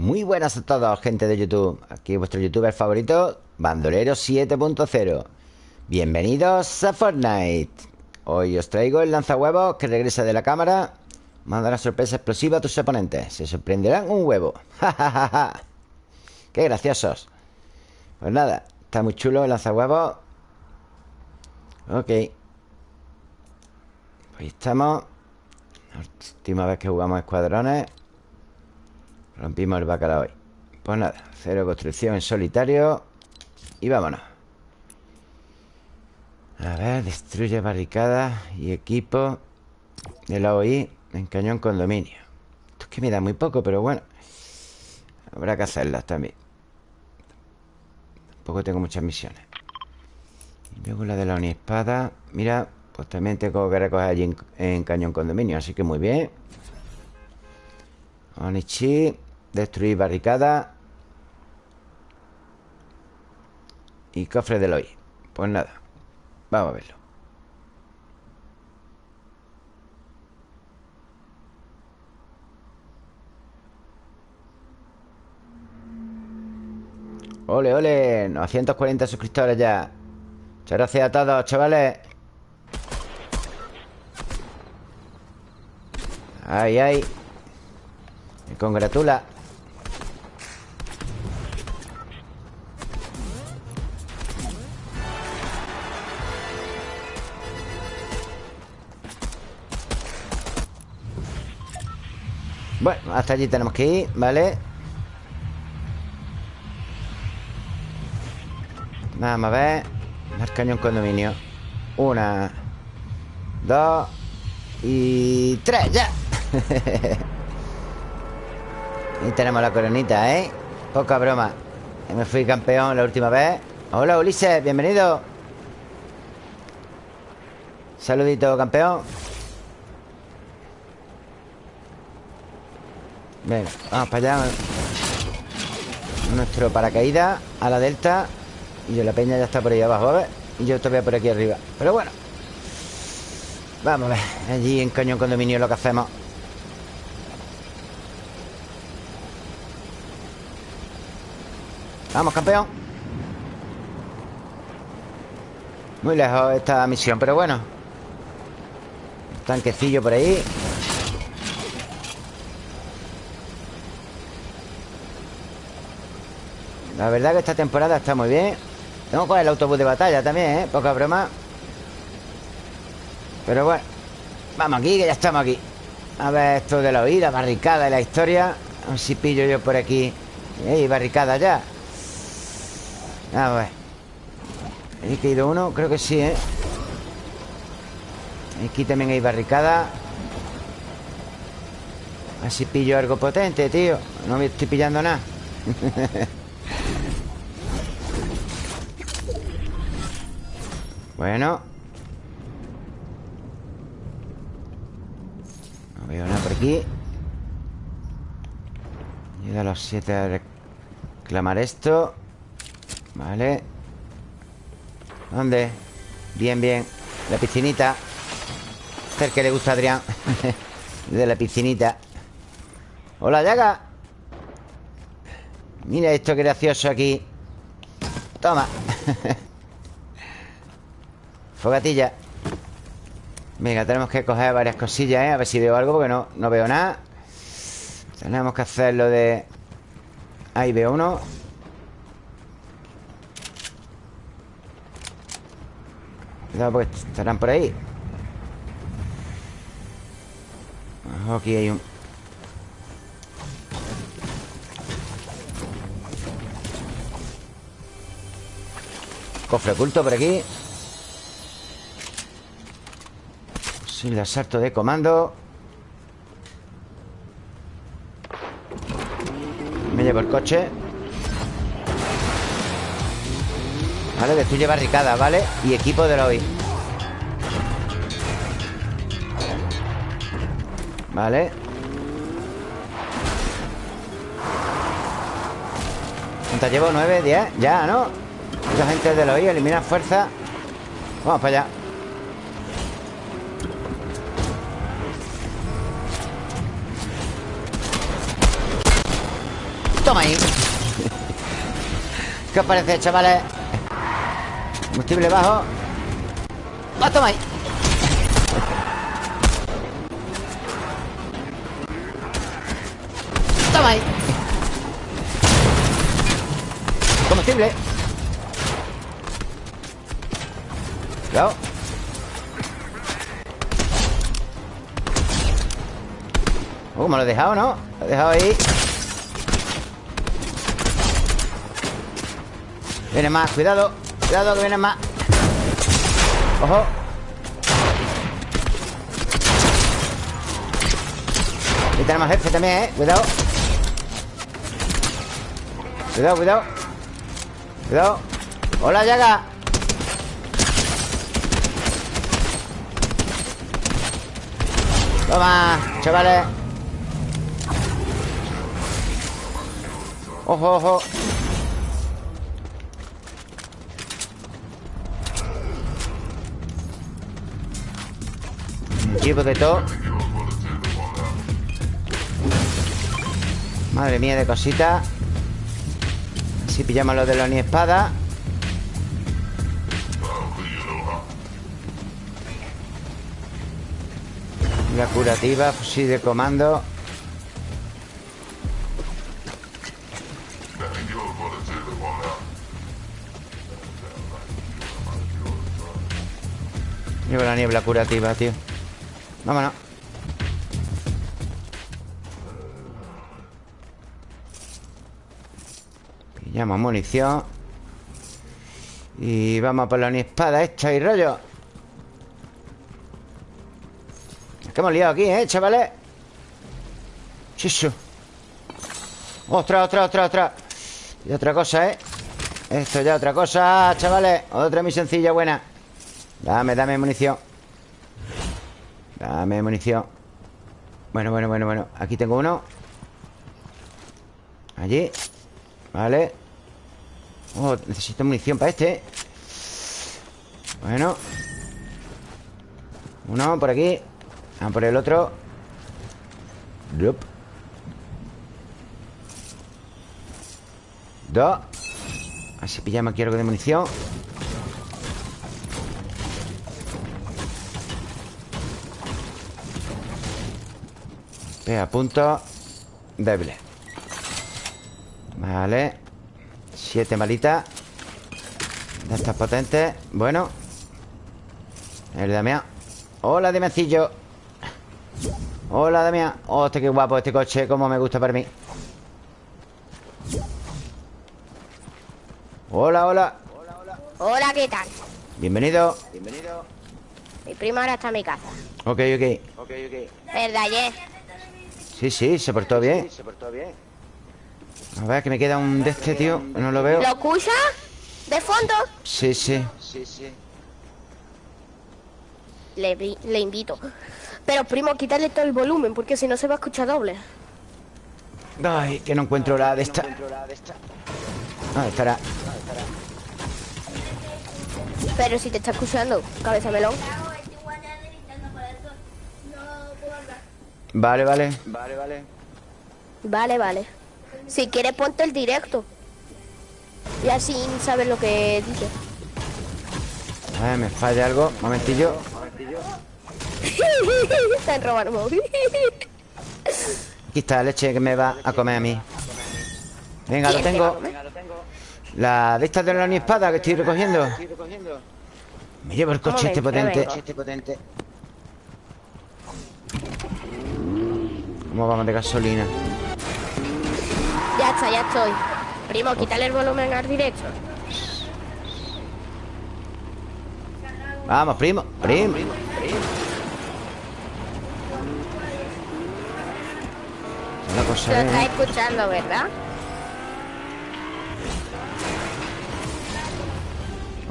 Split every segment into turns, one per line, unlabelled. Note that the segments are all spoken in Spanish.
Muy buenas a todos, gente de YouTube. Aquí vuestro youtuber favorito Bandolero 7.0 Bienvenidos a Fortnite. Hoy os traigo el lanzahuevos que regresa de la cámara. Manda una sorpresa explosiva a tus oponentes. Se sorprenderán un huevo. ¡Ja, qué graciosos! Pues nada, está muy chulo el lanzahuevos. Ok. Ahí estamos. Última vez que jugamos escuadrones Rompimos el bacalao hoy Pues nada, cero construcción en solitario Y vámonos. A ver, destruye barricadas y equipo de la OI en cañón condominio. Esto es que me da muy poco, pero bueno Habrá que hacerlas también. Tampoco tengo muchas misiones. Y luego la de la espada Mira, pues también tengo que recoger allí en, en cañón condominio Así que muy bien. Onichi Destruir barricada Y cofre del hoy Pues nada Vamos a verlo. Ole, ole 940 suscriptores ya. Muchas gracias a todos, chavales. Ay, ay. Me congratula hasta allí tenemos que ir, ¿vale? Vamos a ver. El cañón condominio. Una Dos Y tres, ya. Y tenemos la coronita, ¿eh? Poca broma. Me fui campeón la última vez. Hola, Ulises, bienvenido. Saludito, campeón Venga, vamos para allá. Nuestro paracaídas A la delta Y yo la peña ya está por ahí abajo, a ver Y yo todavía por aquí arriba. Pero bueno Vamos a ver Allí en Cañón Condominio lo que hacemos. Vamos, campeón. Muy lejos esta misión Pero bueno. Tanquecillo por ahí La verdad que esta temporada está muy bien Tengo con el autobús de batalla también, ¿eh? Poca broma Pero bueno Vamos aquí, que ya estamos aquí A ver esto de la oída, barricada y la historia A ver si pillo yo por aquí ¿Hay barricada ya? A ver ¿He caído uno? Creo que sí, ¿eh? Aquí también hay barricada A ver si pillo algo potente, tío No me estoy pillando nada Bueno. No veo nada por aquí. Llega a los siete a reclamar esto. Vale. ¿Dónde? Bien, bien. La piscinita. Este es el que le gusta a Adrián. De la piscinita. Hola, Yaga. Mira esto que gracioso aquí. Toma Fogatilla. Venga, tenemos que coger varias cosillas, ¿eh? A ver si veo algo, porque no, no veo nada. Tenemos que hacer lo de... Ahí veo uno. Cuidado, porque estarán por ahí. Aquí hay un... Cofre oculto por aquí Sin el asalto de comando Me llevo el coche Vale, destruye barricada, ¿vale? Y equipo de la OI Vale ¿Cuántas llevo? ¿Nueve? ¿Diez? Ya, ¿no? Mucha gente de la OI elimina fuerza Vamos para allá Toma ahí ¿Qué os parece, chavales? Combustible bajo ¡Ah, toma ahí! Toma ahí Combustible Cuidado Uh, me lo he dejado, ¿no? Lo he dejado ahí Viene más, cuidado Cuidado que viene más. Ojo. Y tenemos jefe también, ¿eh? Cuidado. Cuidado, cuidado. Cuidado. Hola, Yaga. Toma, chavales. Ojo, ojo Equipo de todo. Madre mía de cositas Así pillamos los de la ni espada La curativa, fusil de comando. Llevo la niebla curativa, tío Vámonos. Pillamos munición. Y vamos por la espada esta y rollo Es que hemos liado aquí, ¿eh, chavales? Chicho Otra, otra, otra, otra Y otra cosa, ¿eh? Esto ya otra cosa, chavales. Otra muy sencilla, buena. Dame, dame munición Dame munición. Bueno, bueno, bueno, bueno. Aquí tengo uno. Allí. Vale. Oh, necesito munición para este. Bueno. Uno por aquí. Vamos por el otro. Yup. Dos. Así pillamos aquí algo de munición Pega puntos Débiles Vale. Siete malitas. De estas potentes. Bueno. El Damián. Hola, Damiancillo. Hola, Damián. Hostia, qué guapo este coche. Como me gusta para mí. Hola, hola.
Hola, ¿qué tal?
Bienvenido.
Bienvenido Mi prima ahora está en mi casa.
Ok, ok.
Ok, ok. ¿Verdad, Yes?
Sí, sí, se portó bien.
Se portó bien.
A ver, que me queda un de este, tío No lo veo.
¿Lo escucha? ¿De fondo?
Sí, sí.
Sí, sí. Le, le invito. Pero, primo, quítale todo el volumen Porque si no se va a escuchar doble.
Ay, que no encuentro la de esta. Ah, estará.
Pero si te está escuchando, cabeza melón
Vale, vale.
Vale, vale. Vale, vale. Si quieres ponte el directo. Y así sabes lo que dice.
A ver, me falla algo. Momentillo.
Han robado el móvil.
Aquí está la leche que me va a comer a mí. Venga, lo tengo. La de estas de la ni espada que estoy recogiendo. Me llevo el coche este potente ¿Cómo vamos de gasolina?
Ya está, ya estoy Primo, quítale el volumen al directo
Vamos, primo, primo La cosa
Lo
es-
estás escuchando, ¿verdad?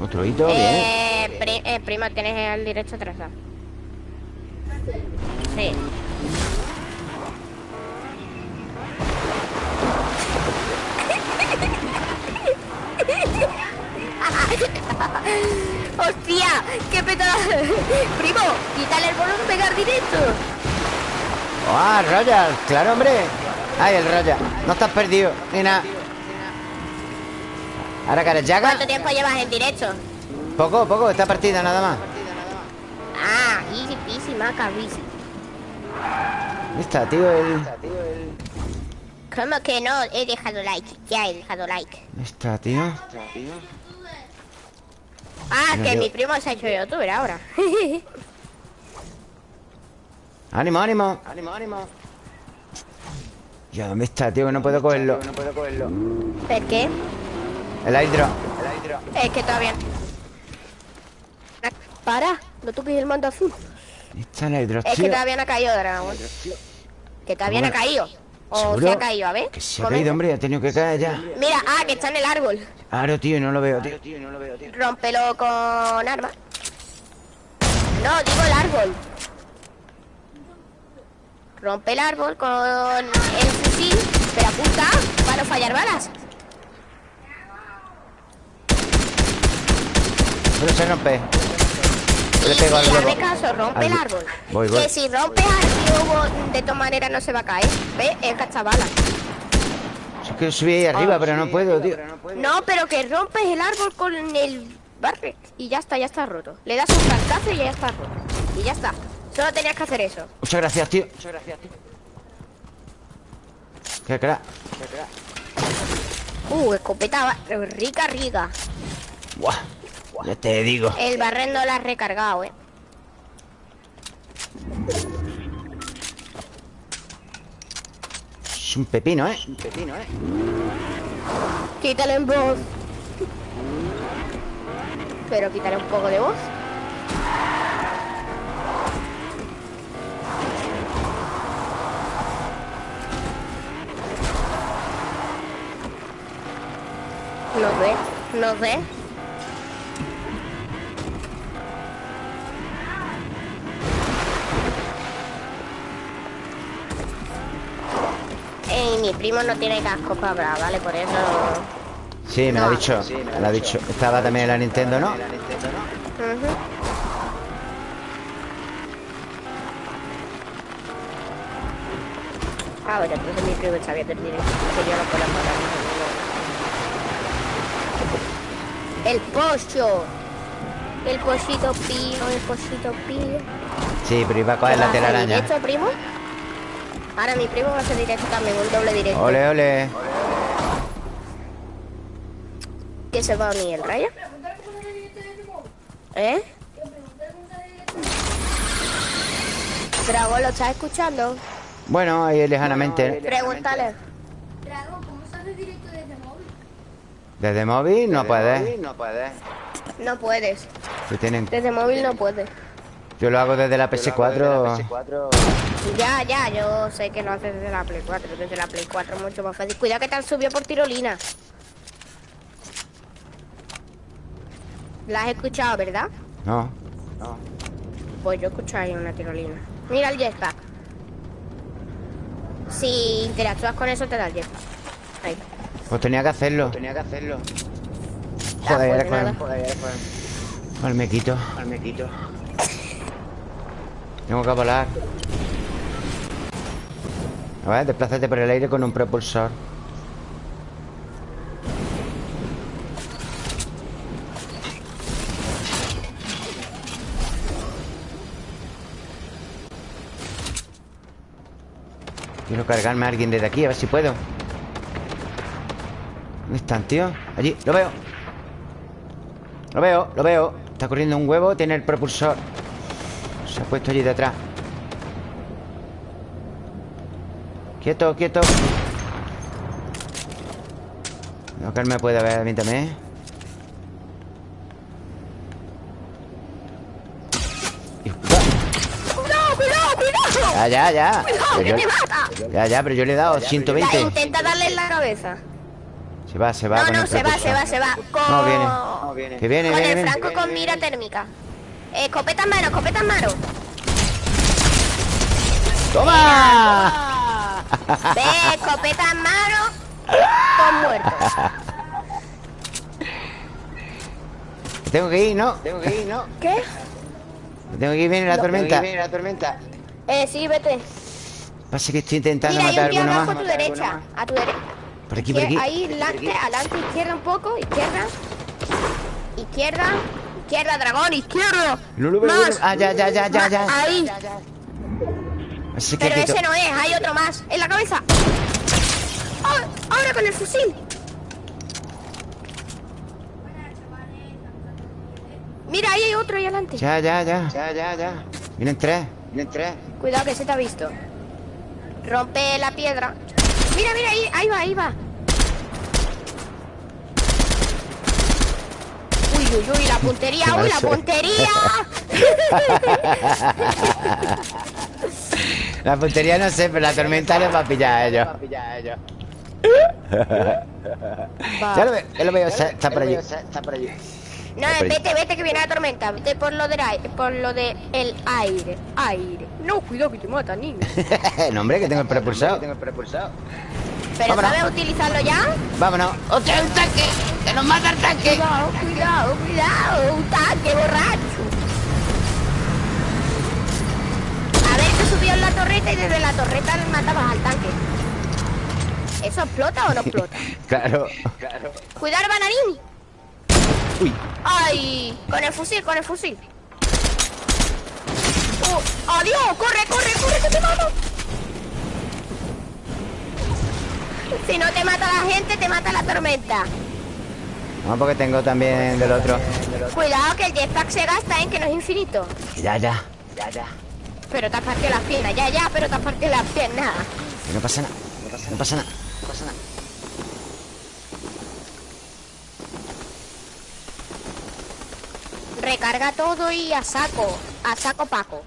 Otro hito, bien
Eh, pri- eh, prima, tienes el directo atrasado. Sí. ¡Hostia! ¡Qué petada! Primo, quítale el volumen, pegar directo.
¡Ah, Royal! ¡Claro, hombre! Ay, el raya. No estás perdido, ni nada. Ahora que eres Yaga.
¿Cuánto tiempo llevas en directo?
Poco, poco, esta partida nada más.
Ah, easy peasy, maca, easy.
Está, tío, el.
¿Cómo que no? He dejado like. Ya he dejado like.
Ahí está, tío.
Ah, que mi primo se ha hecho youtuber ahora.
Ánimo, ánimo. Ánimo, ánimo. Ya, ¿dónde está, tío? Que no puedo cogerlo. No puedo cogerlo.
¿Por qué?
El hidro.
Es que todavía... Para, no toques el mando azul.
Está el hidro,
Es que todavía no ha caído dragón. Que todavía no ha caído. O
¿seguro?
se ha caído, a ver.
Que se ha caído, hombre. Ha tenido que caer ya.
Mira, ah, que está en el árbol.
Claro, tío, no lo veo, tío.
Rómpelo con arma. No, digo el árbol. Rompe el árbol con el fusil, pero apunta para no fallar balas.
Pero se rompe.
Y
Le
si
pego al
hace caso, rompe el árbol.
Voy, voy.
Que si rompes al globo, de todas maneras no se va a caer. ¿Ves? Es cachabala.
Es que subí ahí arriba, pero no puedo, tío.
No, pero que rompes el árbol con el barret. Y ya está, ya está roto. Le das un cantazo y ya está roto. Y ya está. Solo tenías que hacer eso.
Muchas gracias, tío. Muchas gracias, tío. Qué crack.
Uh, escopeta rica, rica.
Buah. Ya te digo.
El barret no la has recargado, eh.
Es un pepino, ¿eh? Un pepino, ¿eh?
Quítale en voz. Pero quítale un poco de voz. No sé, no sé. Ey, mi primo no tiene casco para hablar, ¿vale? Por eso...
Sí, me lo ha
No.
dicho. Me lo ha dicho. Estaba también en la Nintendo, ¿no?
Ah, bueno, entonces mi primo está viendo el directo. Que yo no puedo parar. El pollo. El pollito pío, el pollito pío.
Sí, pero iba a coger la
¿Vas a hacer
telaraña.
directo, primo? Ahora mi primo va a hacer directo también, un doble directo.
Ole, ole.
¿Qué se va a unir el rayo? ¿Eh? Dragón, ¿lo estás escuchando?
Bueno, ahí lejanamente.
Pregúntale.
Dragón, ¿cómo hace directo desde móvil?
Desde móvil no puedes.
No puedes.
No puedes.
Tienen...
Desde móvil no puedes.
Yo lo hago desde la PS4.
PS4.
Ya, ya, yo sé que lo haces desde la Play 4. Desde la Play 4 es mucho más fácil. Cuidado que te han subido por tirolina. La has escuchado, ¿verdad?
No.
Pues yo escucho ahí una tirolina. Mira el jetpack. Si interactúas con eso, te da el jetpack. Ahí.
Pues tenía que hacerlo.
Tenía que hacerlo.
Ah,
Joder,
pues
era con-
Joder, pues,
Al me quito.
al me quito.
Tengo que volar. A ver, desplázate por el aire con un propulsor. Quiero cargarme a alguien desde aquí, a ver si puedo. ¿Dónde están, tío? Allí, lo veo. Lo veo, lo veo. Está corriendo un huevo, tiene el propulsor. Se ha puesto allí detrás. Quieto, quieto. No, que él me puede ver a mí también. Hijo puta.
¡Cuidado, cuidado, cuidado!
Ya, ya, ya.
¡Cuidado,
Pero
que
yo-
te mata!
Ya, ya, pero yo le he dado
Ya,
120.
intenta darle en la cabeza.
Se va, se va.
No,
con
no, se va, se va, se va. Con...
No, viene.
No, viene.
Que viene,
Con
viene,
el
viene.
franco con mira térmica. Eh, escopeta en mano, escopeta en mano.
¡Toma!
Ve, escopeta en mano. Con muertos.
Tengo que ir, ¿no?
Tengo que ir, ¿no?
¿Qué?
Tengo que ir, viene la tormenta.
Viene la tormenta.
Eh, sí, vete.
Pasa que estoy intentando
Mira, hay
matar
un tío
alguno
abajo a
más.
tu derecha. A tu derecha.
Por aquí, por aquí.
Ahí, adelante, adelante, izquierda un poco, izquierda. Izquierda, izquierda, dragón, izquierda.
No lo veo.
Más.
Ah, ya, ya, ya, ya, ya.
Ahí.
Así que
Pero ese no es, hay otro más. En la cabeza. ¡Ah! Ahora con el fusil. Mira, ahí hay otro ahí adelante.
Ya, ya, ya. Ya, ya, ya. Vienen tres. Vienen tres.
Cuidado que se te ha visto. Rompe la piedra. Mira, mira, ahí, ahí va, ahí va. Uy, uy, uy, la puntería, uy, la puntería.
La puntería no sé, pero la tormenta les va a pillar a ellos. Ya lo veo, ya lo veo, está, está por allí.
No, vete, vete que viene la tormenta. Vete por lo del aire, por lo del el aire, aire. No, cuidado que te mata, niño.
no, hombre, que tengo el propulsado.
Pero
Vámonos.
¿sabes utilizarlo ya?
Vámonos. ¡Hostia, un tanque! ¡Que nos mata el tanque!
Cuidado, cuidado, cuidado, un tanque borracho. A ver, te subió en la torreta y desde la torreta le matabas al tanque. ¿Eso explota o no explota?
Claro.
Cuidado, bananín.
Uy.
¡Ay! Con el fusil, con el fusil. ¡Oh! ¡Adiós! ¡Corre, corre, corre, que te mato! Si no te mata la gente, te mata la tormenta.
No, porque tengo también del otro.
Cuidado que el jetpack se gasta en que no es infinito.
Ya, ya. Ya, ya.
Pero te has partido las piernas, ya, ya, pero te has partido las piernas.
Que no pasa nada. No pasa nada. No pasa nada.
Recarga todo y a saco, a saco Paco.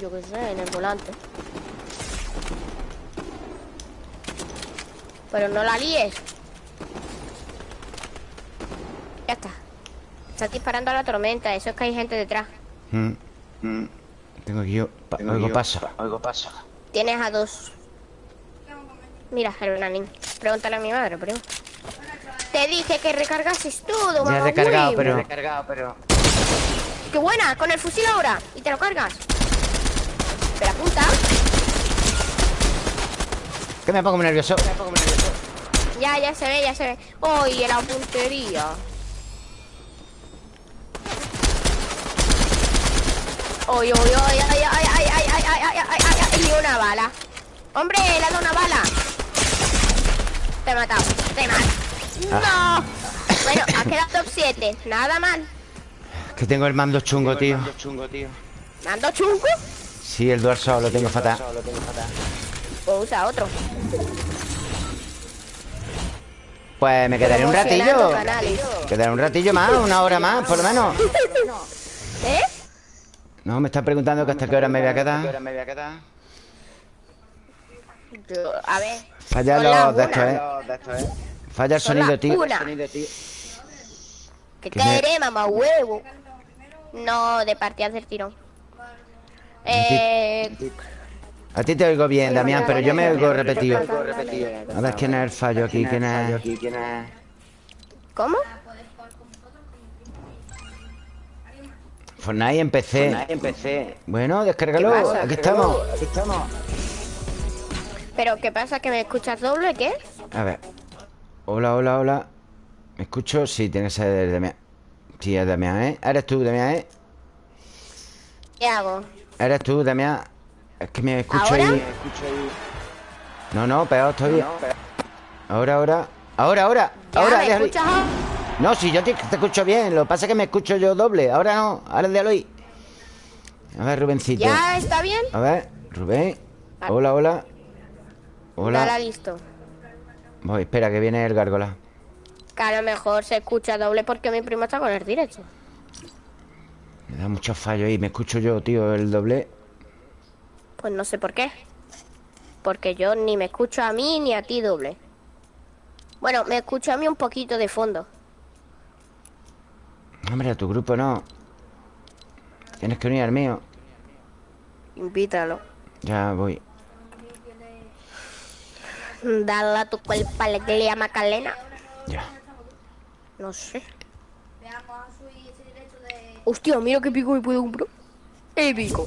Yo qué sé, en el volante. Pero no la líes. Ya está. Está disparando a la tormenta, eso es que hay gente detrás.
Mm. Mm. Tengo que yo. Pa- oigo paso. Oigo paso.
Tienes a dos. Mira, Hernanín. Pregúntale a mi madre, primo. Te dije que recargases todo,
Ya he
mamá
recargado, pero. recargado, pero.
¡Qué buena! Con el fusil ahora. Y te lo cargas. Pero apunta.
Que me pongo muy nervioso.
Ya, ya se ve, ya se ve. ¡Oye, la puntería! ¡Oye, oye, oye, ay, ay, ay, ay, ay, ay, ay, ay, ay, ay, ay! Y una bala. ¡Hombre, le ha dado una bala! Te he matado, te he matado. ¡No! Bueno, ha quedado top 7. Nada mal.
Que tengo el mando chungo, tío.
¿Mando chungo?
Sí, el dorsal lo tengo fatal.
Pues usa otro.
Pues me quedaré un ratillo. Quedaré un ratillo más, una hora más, por lo menos.
¿Eh?
No, me está preguntando que hasta qué hora me voy a quedar.
Yo- a ver.
Falla
son las
los de estos,
una.
¿eh? Falla el
Son
sonido, tío.
una. ¿Qué
Que me-
querés, mamá huevo? No, de partidas del tirón. Eh,
A ti te oigo bien, Damián, pero yo me oigo repetido. A ver quién es el fallo aquí, quién es.
¿Cómo?
Fortnite empecé. Bueno, descárgalo.
¿Qué pasa?
Aquí estamos.
¿Pero qué pasa? ¿Que me escuchas doble? ¿Qué?
A ver. Hola, hola, hola. ¿Me escucho? Sí, tiene que ser Damián. Sí, es Damián, ¿eh? Eres tú, Damián, ¿eh?
¿Qué hago?
Eres tú, Damián. Es que me escucho
¿Ahora?
ahí. No, no, peor todavía. Ahora, ahora. Ahora, ahora.
¿Ya
Ahora,
me escuchas?
No, si yo te, te escucho bien. Lo que pasa es que me escucho yo doble. Ahora no. Ahora déjalo ahí. A ver, Rubencito.
¿Ya está bien?
A ver, Rubén. Hola, hola.
Dale
Hola.
listo.
Voy, espera, que viene el gárgola.
Lo mejor se escucha doble porque mi primo está con el directo.
Me da mucho fallo ahí. Me escucho yo, tío, el doble.
Pues no sé por qué. Porque yo ni me escucho a mí ni a ti doble. Bueno, me escucho a mí un poquito de fondo.
Hombre, a tu grupo no. Tienes que unir al mío.
Invítalo.
Ya voy.
Dale a tu cuerpo alegría, Macarena.
Ya.
No sé. Hostia, mira qué pico me puedo comprar. El pico.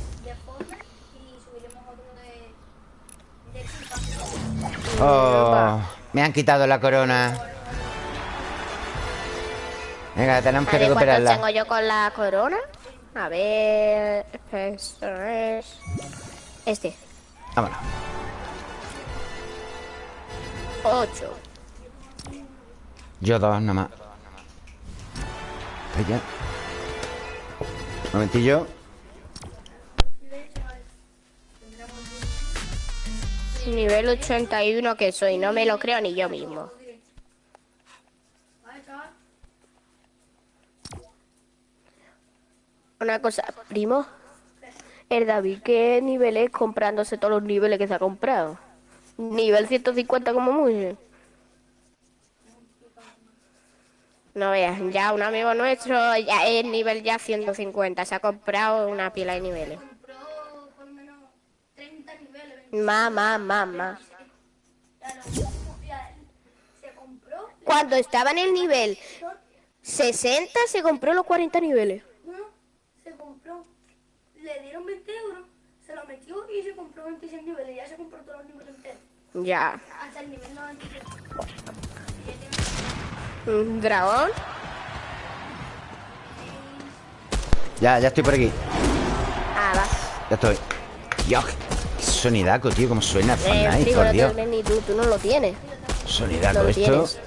Oh, me han quitado la corona. Venga, tenemos que
A ver, ¿cuántos
recuperarla.
tengo yo con la corona? A ver... Esto es... Este.
Vámonos.
Ocho.
Yo dos nomás. Allá. Un momentillo.
Nivel 81 que soy, no me lo creo ni yo mismo. Una cosa, primo. El David, ¿qué nivel es comprándose todos los niveles que se ha comprado? Nivel 150 como mucho. No veas, ya un amigo nuestro ya es nivel ya 150. Se ha comprado una pila de niveles.
Compró por lo menos 30 niveles. 20.
Más, más, más, más.
Claro, ya, se compró.
Cuando estaba en el nivel 60 se compró los 40 niveles.
No, se compró. Le dieron 20 euros, se lo metió y se compró 26 niveles. Ya se compró todos los niveles enteros.
Ya.
Hasta el nivel 96.
Un dragón.
Ya, ya estoy por aquí.
Ah, va.
Ya estoy. Sonidaco, tío. Cómo suena
Eh,
Fortnite, por
no
Dios.
ni tú, tú no lo tienes.
Sonidaco
No lo
esto.
tienes.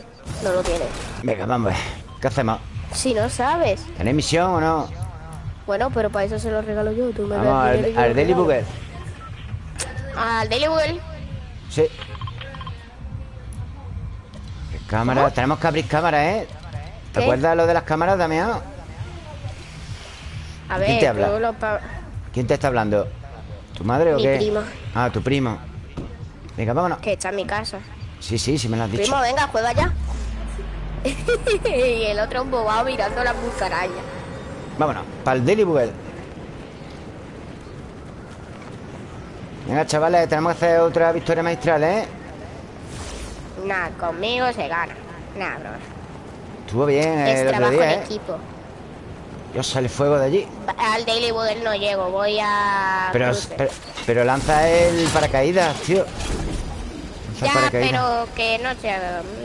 No lo tienes.
Venga, vamos. ¿Qué hacemos?
Si no sabes.
¿Tenéis misión o no?
Bueno, pero para eso se lo regalo yo. Tú me
Vamos al, al Daily. Booger.
Al Daily Google.
Sí. ¿Qué cámara? Tenemos que abrir cámaras, ¿eh? ¿Te
¿Qué?
acuerdas lo de las cámaras, Damián?
A
¿Quién
ver,
te habla?
lo
¿Quién te está hablando? ¿Tu madre o
Mi
qué?
primo.
Ah, tu primo. Venga, vámonos.
que está en mi casa.
Sí, sí, sí me lo has dicho.
Primo, venga, juega ya. y el otro embobado mirando las musarañas.
Vámonos, para el Daily Booger. Venga, chavales, tenemos que hacer otra victoria maestral, ¿eh?
Nada, conmigo se gana. Nada, bro.
Estuvo bien
Es
el otro
trabajo
día,
en
¿eh?
equipo.
Dios, sale fuego de allí.
Al Daily Booger no llego, voy a.
Pero, pero, pero lanza el paracaídas, tío. Lanza
Ya,
paracaídas.
pero que no sé,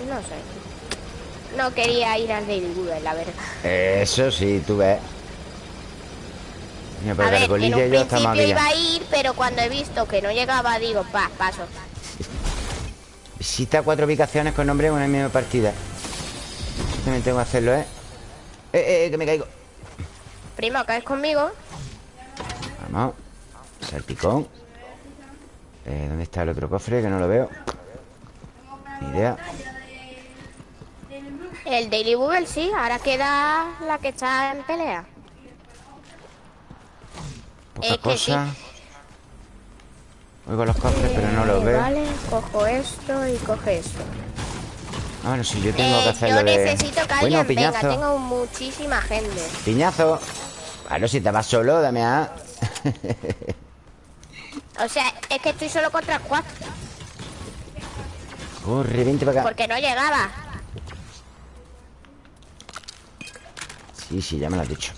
no sé. No quería ir al Daily Google, la verdad.
Eso sí, tú ves. Mira, pero
a ver, en un
yo
principio iba a ir, pero cuando he visto que no llegaba, digo, pa, paso.
Visita cuatro ubicaciones con nombre en una misma partida. Yo también tengo que hacerlo, ¿eh? Eh, eh, que me caigo.
Primo, ¿caes conmigo?
Vamos. Salpicón. Eh, ¿Dónde está el otro cofre? Que no lo veo. Ni idea.
El Daily Google sí, ahora queda la que está en pelea.
Poca
Es que
cosa. Oigo los cofres, pero no los
Eh,
veo.
Vale, cojo esto y coge esto.
Ah, bueno, sí, yo tengo
Eh,
que hacerlo
yo
de...
necesito que
Bueno,
alguien venga,
piñazo.
tengo muchísima gente.
Piñazo. Claro, si te vas solo, dame a...
O sea, es que estoy solo contra cuatro,
Corre, vente para acá.
porque no llegaba.
Sí, sí, ya me lo has dicho.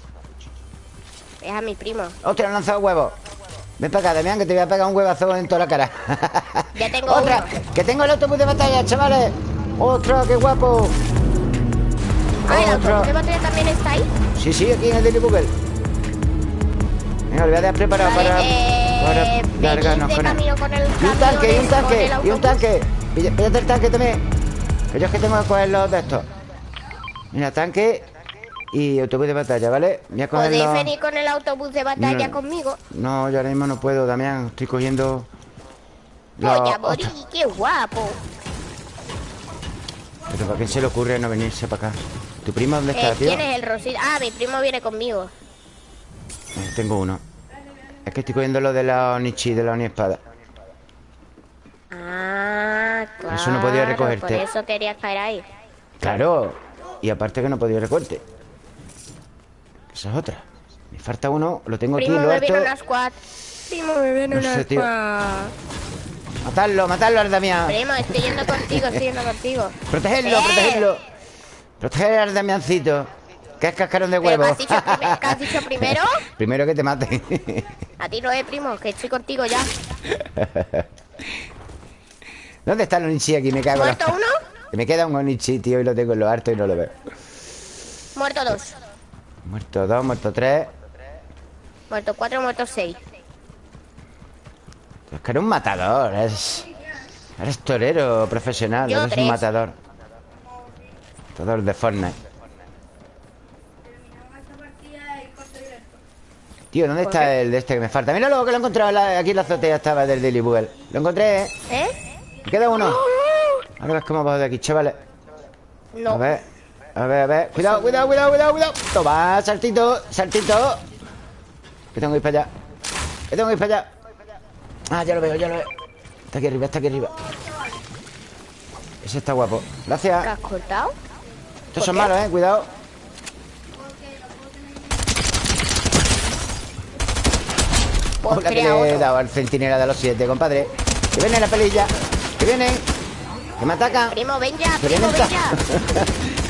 Es a mi primo.
¡Ostras, han lanzado huevos! Ven para acá, Damián, que te voy a pegar un huevazo en toda la cara.
Ya tengo
¡Otra!
uno.
¡Que tengo el autobús de batalla, chavales! ¡Ostras, qué guapo!
Ah, el autobús de batalla también está ahí.
Sí, sí, aquí en el Daily Google. Venga, lo voy a dejar preparado
Vale,
para,
eh,
para largarnos
de
con él.
camino con el
Y un tanque, y un tanque, y un tanque. Píllate el tanque también. Que yo es que tengo que coger los de estos. Mira, tanque y autobús de batalla, ¿vale? Voy a coger
¿Podéis
los...
venir con el autobús de batalla
No.
conmigo?
No, yo ahora mismo no puedo, Damián. Estoy cogiendo...
Voy
los-
a morir,
Ostras,
qué guapo.
Pero ¿para quién se le ocurre no venirse para acá? ¿Tu primo dónde está,
Eh,
tío?
¿Quién es el Rosita? Ah, mi primo viene conmigo.
Eh, tengo uno. Es que estoy cogiendo lo de la Onichi, de la Oni Espada.
Ah, claro.
Eso no podía recogerte.
Por eso quería caer ahí.
Claro. Y aparte que no podía recorte. Esa es otra. Me falta uno, lo tengo
Primo,
aquí, lo
me
harto.
viene una squad. Primo, me viene
No
una
sé,
squad.
Matarlo, matarlo al Damián.
Primo, estoy yendo contigo, estoy yendo contigo.
Protegerlo,
¡Eh!
protegerlo. Proteger al Damiancito. Que es cascarón de
¿Pero
huevo.
¿Qué has dicho, prime- qué has dicho primero?
Primero que te mate.
A ti no es, primo, que estoy contigo ya.
¿Dónde está el Onichi aquí? Me cago la-
¿Muerto uno?
Me queda un Onichi, tío, y lo tengo en lo alto y no lo veo.
Muerto dos.
Muerto dos, muerto tres.
Muerto cuatro, muerto seis.
Es que eres un matador, eres... Eres torero profesional,
Yo
eres
tres.
un matador. Matador de Fortnite. Tío, ¿dónde
¿Por
está
qué?
el de este que me falta? Mira luego que lo he encontrado la- aquí en la azotea estaba del Daily Bugle. Lo encontré, ¿eh?
¿Eh?
Me queda uno. Ahora ves cómo bajo de aquí, chavales. A
No.
ver, a ver, a ver. Cuidado, cuidado, cuidado, cuidado, cuidado. Toma, saltito, saltito. Que tengo que ir para allá. Que tengo que ir para allá. Ah, ya lo veo, ya lo veo. Está aquí arriba, está aquí arriba. Ese está guapo.
¿Qué
Gracias.
has cortado?
Estos son malos, eh. Cuidado. Hola, que le he dado al centinela de los siete, compadre. Que viene la pelilla. Que vienen. Que me atacan.
Primo, ven ya,
Que
primo, ven ya.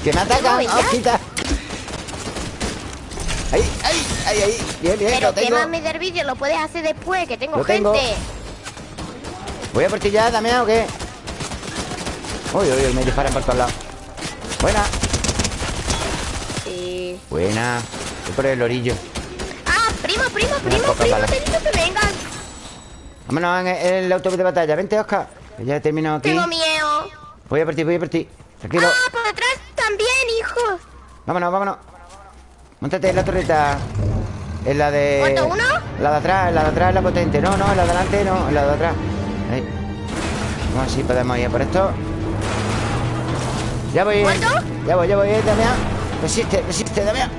que me atacan.
ven ya.
Hostia. Ahí, ahí, ahí, ahí. Bien, bien,
Pero
lo tengo.
quémame del vídeo, lo puedes hacer después, que tengo
Lo tengo.
gente.
¿Voy a por ti ya, Damián, o qué? Uy, uy, uy, me disparan por todos lados. Buena,
Sí.
buena. Voy por el orillo.
Primo, primo, primo, primo, te digo que vengan.
Vámonos en el, en el autobús de batalla. Vente, Oscar. Que ya he terminado aquí.
Tengo miedo.
Voy a por ti, voy a por ti. Tranquilo.
Ah, por detrás también, hijo.
Vámonos, vámonos. Montate en la torreta. En la de.
¿Muerto uno?
La de atrás, en la de atrás es la potente. No, no, en la de adelante no, en la de atrás. Ahí. Vamos a ver si podemos ir por esto. Ya voy.
¿Muerto?
Ya voy, ya voy, eh, Damián. Resiste, resiste, Damián.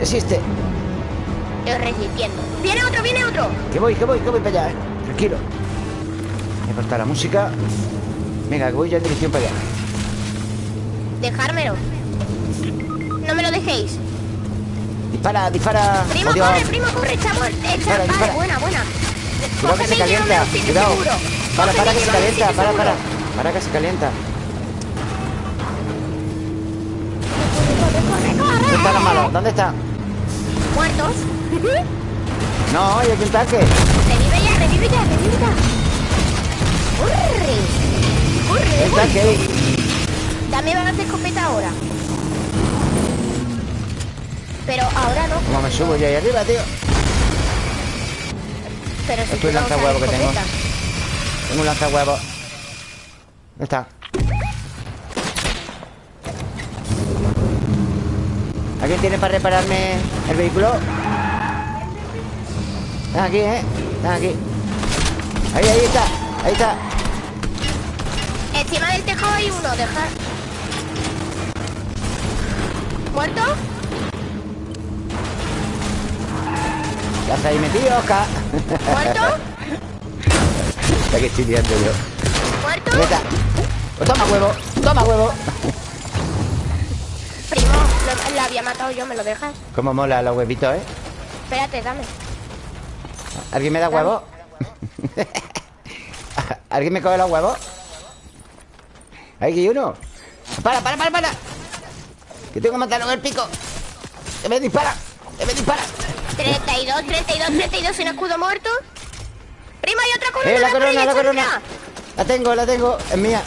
Resiste.
Estoy resistiendo. Viene otro, viene otro.
Que voy, que voy, que voy para allá, eh. Tranquilo. Voy a cortar la música. Venga, que voy ya en dirección para allá.
Dejármelo. No me lo dejéis.
Dispara, dispara.
Primo, corre, primo, corre. Echa,
Dispara,
vale,
dispara.
buena, buena.
Cuidado que se calienta. Cuidado. Para, para que se calienta. Para, para. Para que se calienta.
Corre, corre,
¿Dónde están los
corre.
malos? ¿Dónde están?
Muertos.
No, hay aquí un tanque.
Revive ya, revive ya, revive ya. Corre. Corre,
un tanque.
Dame balas de escopeta ahora. Pero ahora no.
¿Cómo me subo yo ahí arriba, tío?
Pero si
Esto
tú
es
no
lanzahuevo que tengo. Tengo un lanzahuevos. ¿Dónde está? ¿Alguien tiene para repararme el vehículo? Están aquí, ¿eh? Están aquí. Ahí, ahí está. Ahí está.
Encima del tejado hay uno, dejar. ¿Muerto?
Ya está ahí metido, Oscar.
¿Muerto?
Está que estoy yo.
¿Muerto?
Pues toma huevo. Toma huevo.
Lo, lo había matado yo, ¿me lo dejas?
Cómo mola los huevitos, ¿eh?
Espérate, dame.
¿Alguien me da huevos? ¿Alguien me coge los huevos? Hay uno. Para, para, para, para. Que tengo que matarlo con el pico. Que me dispara. Que me dispara.
32, 32, 32 sin escudo muerto. Primo, hay otra corona.
Eh, la corona, la corona. La tengo, la tengo. Es mía.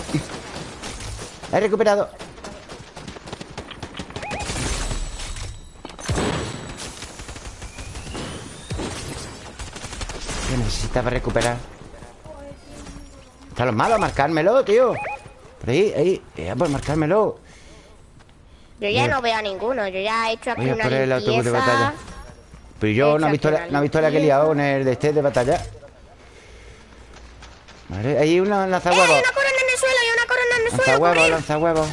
La he recuperado. ¿Qué necesitaba recuperar? Están los malos, marcármelo, tío. Por ahí, ahí. Ya, pues marcármelo.
Yo ya
Mira.
no veo a ninguno. Yo ya he hecho aquí
Voy a
una
por el autobús de batalla. Pero yo no he visto la,
una
no he visto la que he liado con el de este de batalla. Vale, hay una
¡Eh, hay
lanzahuevos.
una corona en el suelo! ¡Hay una corona en el suelo!
Lanzahuevos,
corre!
lanzahuevos.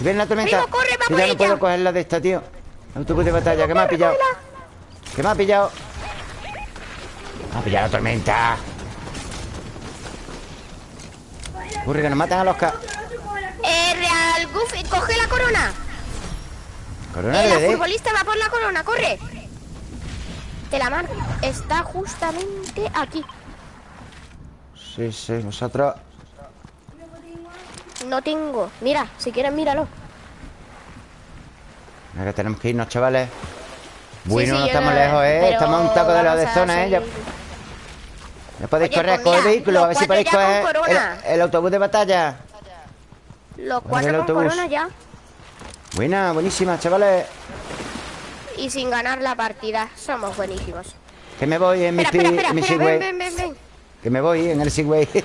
Ven la tormenta.
Primo, corre, va
Yo
por
ya no
ella.
puedo coger la de esta, tío. Autobús de batalla, que me ha pillado.
cógela.
Que me ha pillado. Me ha pillado la tormenta. Ocurre que nos matan a los ca...
Eh, Real Goofy, coge la corona.
Corona
Eh,
de
la futbolista va por la corona, corre. Te la marco. Está justamente aquí.
Sí, sí, nosotros...
No tengo. Mira, si quieres, míralo.
Ahora tenemos que irnos, chavales. Bueno,
Sí, sí,
no estamos
no-
lejos, ¿eh? Estamos a un taco de la de
a
zona, ¿eh? ¿No podéis
Oye,
correr
pues
con el vehículo? A ver si podéis coger el, el autobús de batalla.
Los cuatro con
autobús.
corona ya.
Buena, buenísima, chavales.
Y sin ganar la partida. Somos buenísimos.
Que me voy en mi,
Espera,
pi-
espera,
mi
espera,
Segway.
ven, ven, ven.
Que me voy en el Segway.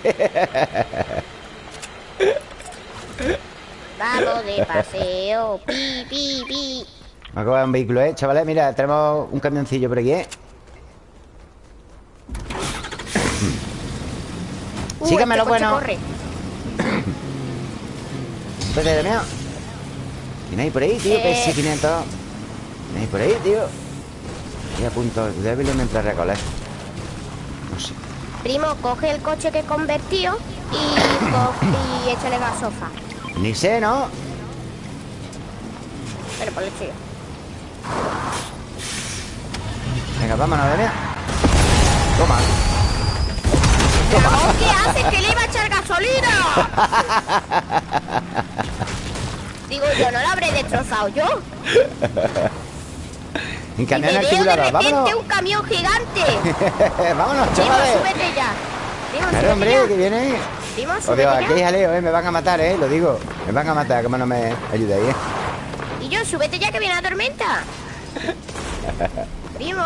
Vamos de paseo. Pi, pi, pi.
Me acabo de un vehículo, ¿eh? Chavales, mira, tenemos un camioncillo por aquí, ¿eh?
Uh,
Sígame lo
este
bueno.
corre.
Vete de. ¿Quién hay por ahí, tío?
Eh.
PS500. ¿Quién hay por ahí, tío? Estoy a punto débil mientras recoger. No sé.
Primo, coge el coche que he convertido y, y échale gasofa.
Ni sé, ¿no?
Pero por el chido.
Venga, vámonos, de. Toma.
¿Dragón qué haces? ¡Que le iba a echar gasolina! Digo, yo no lo habré destrozado yo.
En
Y
camión
me veo de repente
vámonos.
un camión gigante.
vámonos, chavales.
súbete ya. Primo,
Claro, hombre,
ya.
que viene.
Primo,
Os digo, aquí hay jaleo, ¿eh? Me van a matar, ¿eh? Lo digo. Me van a matar, como no me ayudáis, ¿eh?
Y yo, súbete ya que viene la tormenta. Primo.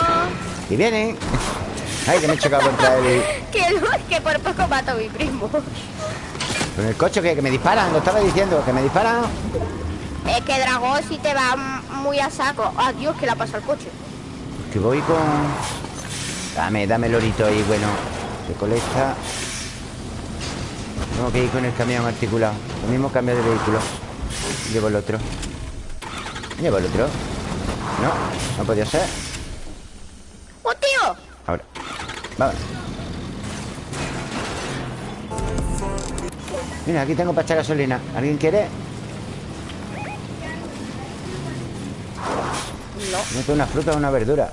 Y vienen. Ay, que me he chocado contra el...
Que, que por poco mato a mi primo.
Con el coche que, que me disparan, lo estaba diciendo, que me disparan.
Es que Dragón si te va muy a saco. Adiós, que la pasa el coche.
Que voy con... Dame, dame el orito ahí, bueno. Recolecta. Tengo que ir con el camión articulado. Lo mismo cambio de vehículo. Llevo el otro. Llevo el otro. No, no podía ser.
¡Oh, tío!
Ahora. Vamos. Mira, aquí tengo para echar gasolina. ¿Alguien quiere?
No.
Mete una fruta o una verdura.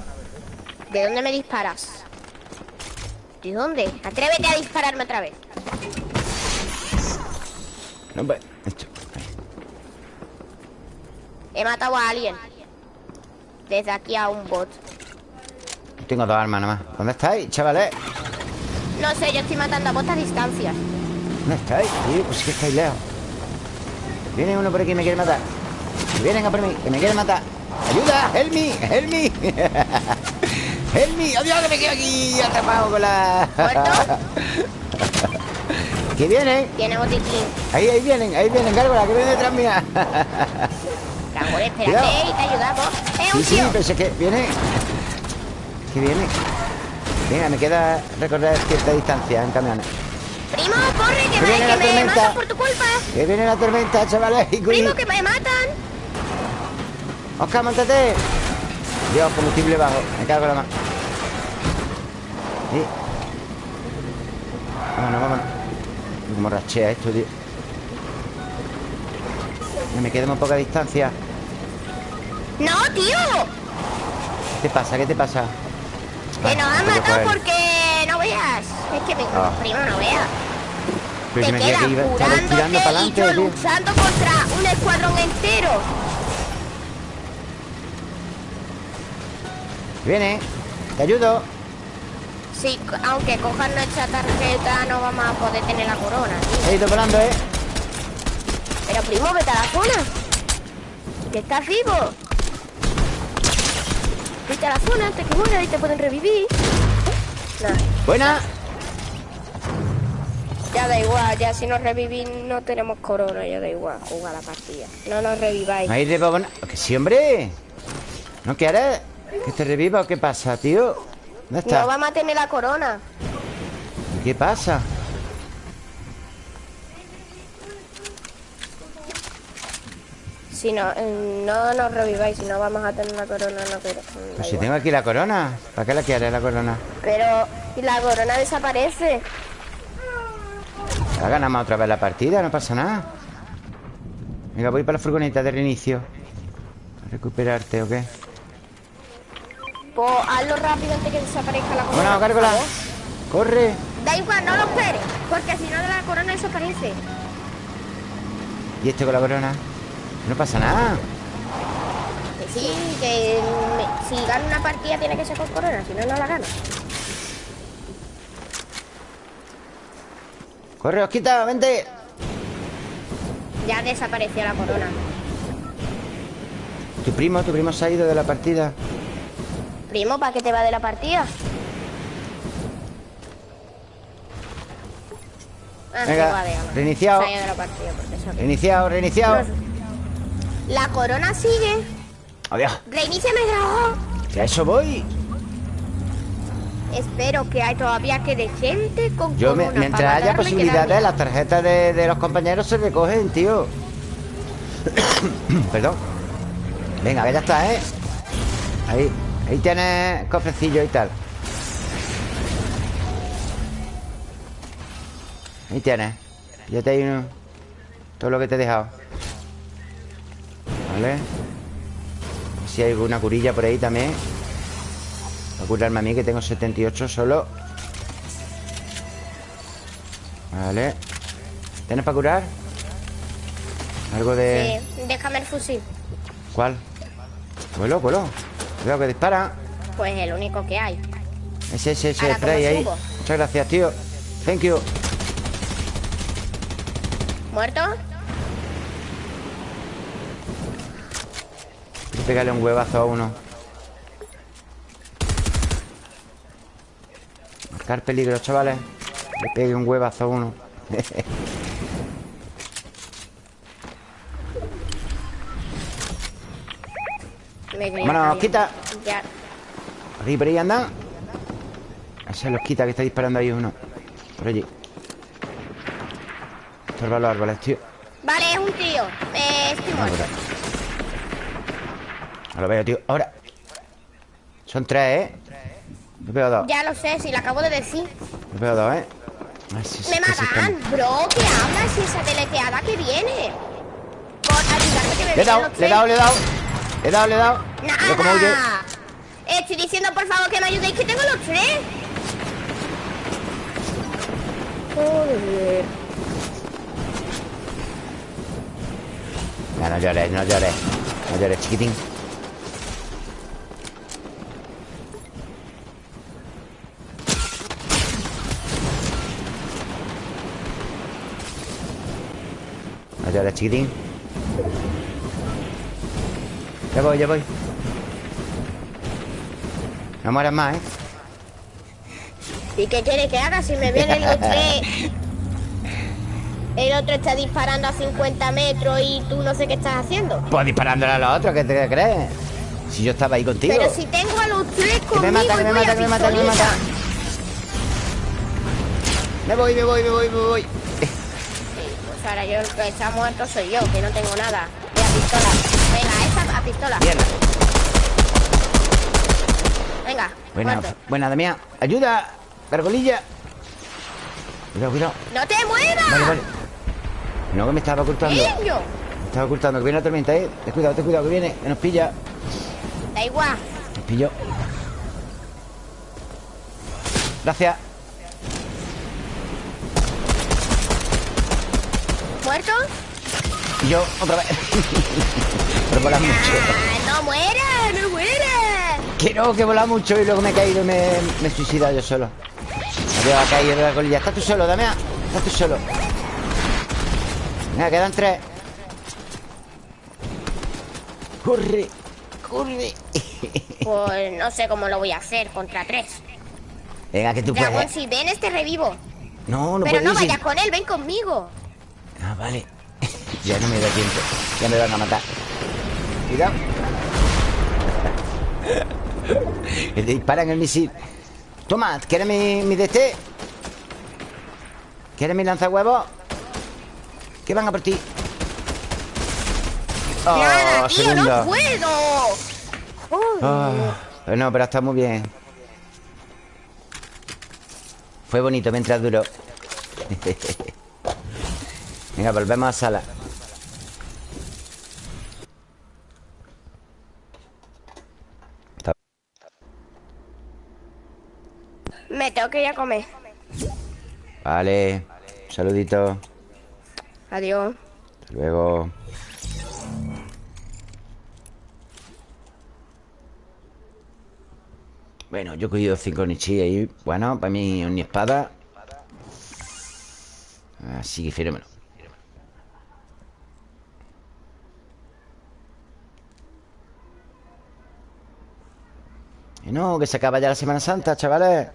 ¿De dónde me disparas? ¿De dónde? Atrévete a dispararme otra vez.
No, pues. Esto.
He matado a alguien. Desde aquí a un bot.
Tengo dos armas nada más. ¿Dónde estáis, chavales?
No sé, yo estoy matando a bots a distancia.
¿Dónde estáis? Tío, pues es que estáis lejos. Viene uno por aquí y me quiere matar. Vienen a por mí, que me quieren matar. ¡Ayuda! ¡Help me! ¡Help me! ¡Help me! ¡Oh, Dios, que me quedo aquí atrapado con la...
¿Muerto?
que vienen.
Tiene botiquín.
Ahí, ahí vienen, ahí vienen, Gárgola, que viene detrás mía.
Dragón, espérate y te ayudamos. ¡Eh,
sí,
un
sí,
tío!
pensé que viene. Que viene. Venga, me queda recorrer cierta distancia en camiones.
Primo, corre, que, me,
viene la
que me
tormenta.
matan por tu culpa.
Que viene la tormenta, chavales.
Primo, que me matan.
Oscar, montate. Dios, combustible bajo. Me cago en la mano. Sí. Vámonos, vámonos. Como rachea esto, tío. Me queda muy poca distancia.
No, tío.
¿Qué te pasa? ¿Qué te pasa?
Que nos han matado porque no veas. Es que me...
Ah.
Primo, no veas.
Pero
Te quedas
que
curándote
para
y yo luchando contra un escuadrón entero.
Viene. Te ayudo.
Sí, aunque cojan nuestra tarjeta no vamos a poder tener la corona.
He ido volando, ¿eh?
Pero primo, vete a la zona. Que estás vivo. Vete a la zona antes que muera y te pueden revivir. Nah,
Buena.
ya da igual, ya si nos revivís no tenemos corona, ya da igual, jugar la partida. No nos reviváis.
¿No hay rebobona? Que sí, hombre. ¿No quieres? ¿Que te reviva o qué pasa, tío? ¿Dónde está?
No vamos a tener la corona.
¿Qué pasa?
Si no, eh, no nos reviváis, si no vamos a tener la corona, no quiero.
Pues si tengo aquí la corona. ¿Para qué la quieres, la corona?
Pero, y la corona desaparece.
Ya ganamos otra vez la partida, no pasa nada. Venga, voy para la furgoneta de reinicio. ¿A recuperarte o qué?
Pues hazlo rápido antes que desaparezca la corona.
Gárgola.
favor.
¡Corre!
Da igual, no lo esperes, porque si no la corona desaparece.
¿Y este con la corona? No pasa nada.
Que sí, que me- si gana una partida tiene que ser con corona, si no, no la gana.
Corre, Osquita, vente.
Ya desapareció la corona.
Tu primo, tu primo se ha ido de la partida.
Primo, ¿para qué te va de la partida? Ah,
Venga,
sí, va, déjalo.
reiniciado.
Se ha ido de la partida porque se ha-
Reiniciado, reiniciado.
La corona sigue.
Adiós.
Reiníciame el dragón.
Que a eso voy.
Espero que hay todavía quede gente con
Yo,
corona
mientras haya posibilidades, las tarjetas de, de los compañeros se recogen, tío. Perdón. Venga, ya está, ¿eh? Ahí, ahí tienes cofrecillo y tal. Ahí tienes. Fíjate ahí uno. Todo lo que te he dejado. Vale. Si hay alguna curilla por ahí también. Voy a curarme a mí que tengo 78 solo. Vale. ¿Tienes para curar? Algo de...
Sí, déjame el fusil.
¿Cuál? Vuelo, vuelo. Cuidado que dispara.
Pues el único que hay.
Ese, ese, ese
Ahora, ¿cómo
spray ahí. Muchas gracias, tío. Thank you.
¿Muerto?
Pegarle un huevazo a uno. Marcar peligro, chavales. Le pegue un huevazo a uno. Vámonos, quita.
Ya.
Por ahí, por ahí anda. Ese los quita que está disparando ahí uno. Por allí. Estorba los árboles, tío.
Vale, es un tío. Eh, estoy
Ah,
muerto.
No lo veo, tío. Ahora. Son tres, ¿eh? Me veo dos.
Ya lo sé, si lo acabo de decir.
Me veo dos, ¿eh? Ay, sí,
Me matan, bro. ¿Qué hablas? Esa deleteada que viene. Por ayudarme que me
Le he dado, le he dado, le he dado. Le he dado, le he dado. Huye.
¡Nada! Estoy diciendo, por favor, que me ayudéis, que tengo los tres. Joder.
Ya, no llores, no llores. No llores, chiquitín. Llores, chiquitín. Ya voy, ya voy. No mueras más, ¿eh?
¿Y qué quiere que haga si me vienen los tres? El otro está disparando a 50 metros y tú no sé qué estás haciendo.
Pues disparándole a los otros, ¿qué te crees? Si yo estaba ahí contigo.
Pero si tengo a los tres
Que
conmigo
me mata, que me mata, que me mata, que me mata. Me voy, me voy, me voy, me voy.
Ahora yo el que está muerto soy yo, que no tengo nada. Voy a pistola. Venga, esa a pistola.
Bien.
Venga,
Buena,
muerto.
buena, Damián. Ayuda, gargolilla. Cuidado, cuidado.
¡No te muevas!
Vale, vale. No, que me estaba ocultando.
¡Niño!
Me estaba ocultando, que viene la tormenta, ¿eh? Ten cuidado, ten cuidado, que viene, que nos pilla.
Da igual.
Nos pilló. Gracias.
¿Muerto?
Y yo, otra vez. Pero vola mucho.
¡Ah, no muera! ¡No muera!
Que no, que vola mucho y luego me he caído y me, me he suicidado yo solo. Adiós, ha caído de la colilla. Estás tú solo, Damián. Estás tú solo. Venga, quedan tres. Corre, corre.
Pues no sé cómo lo voy a hacer contra tres.
Venga, que tú
Dragón,
puedes.
si ven, este revivo.
No, no
Pero
puedes.
no vayas con él, ven conmigo.
Ah, vale. ya no me da tiempo. Ya me van a matar. Cuidado. disparan el misil. Toma, ¿quieres mi, mi DT? ¿Quieres mi lanzahuevos? Que van a por ti. Oh,
Nada, tío,
segundo.
no puedo.
Ah, no, pero está muy bien. Fue bonito mientras duró. Venga, volvemos a sala.
Me tengo que ir a comer.
Vale. Un saludito.
Adiós.
Hasta luego. Bueno, yo he cogido cinco nichis ahí. Bueno, para mí ni espada. Así que fenómeno Y no, que se acaba ya la Semana Santa, chavales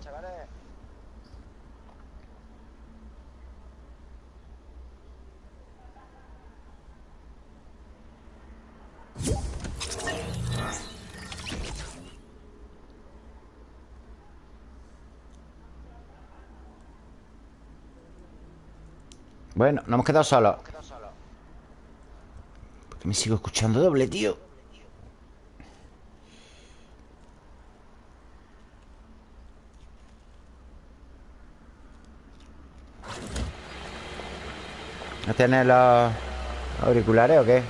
Bueno, nos hemos quedado solos ¿Por qué me sigo escuchando doble, tío? ¿No tienes los auriculares o qué?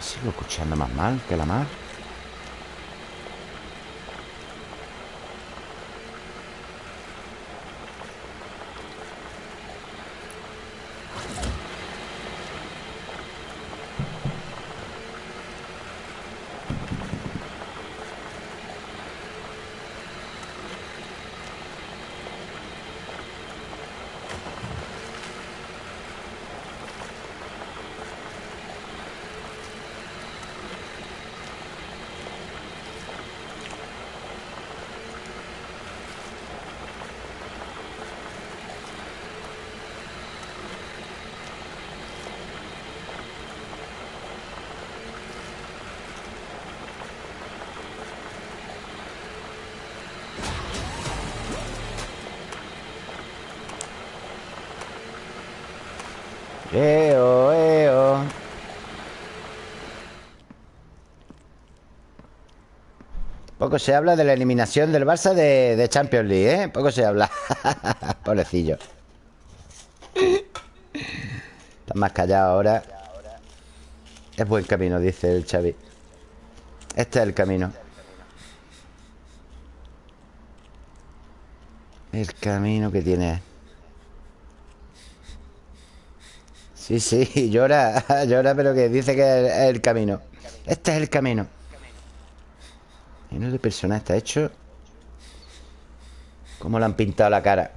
Sigo escuchando más mal que la mar Poco se habla de la eliminación del Barça de, de Champions League, ¿eh? Poco se habla. Pobrecillo. Está más callado ahora. Es buen camino, dice el Xavi. Este es el camino. El camino que tiene. Sí, sí, llora, llora, pero que dice que es el camino. Este es el camino. Y no de persona está hecho. ¿Cómo le han pintado la cara?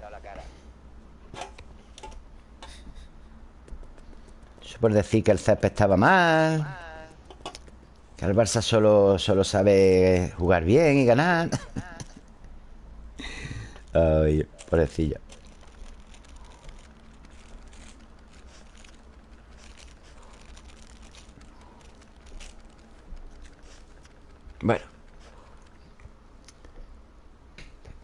Eso por decir que el césped estaba mal. Que el Barça solo, solo sabe jugar bien y ganar. Ay, pobrecillo. Bueno.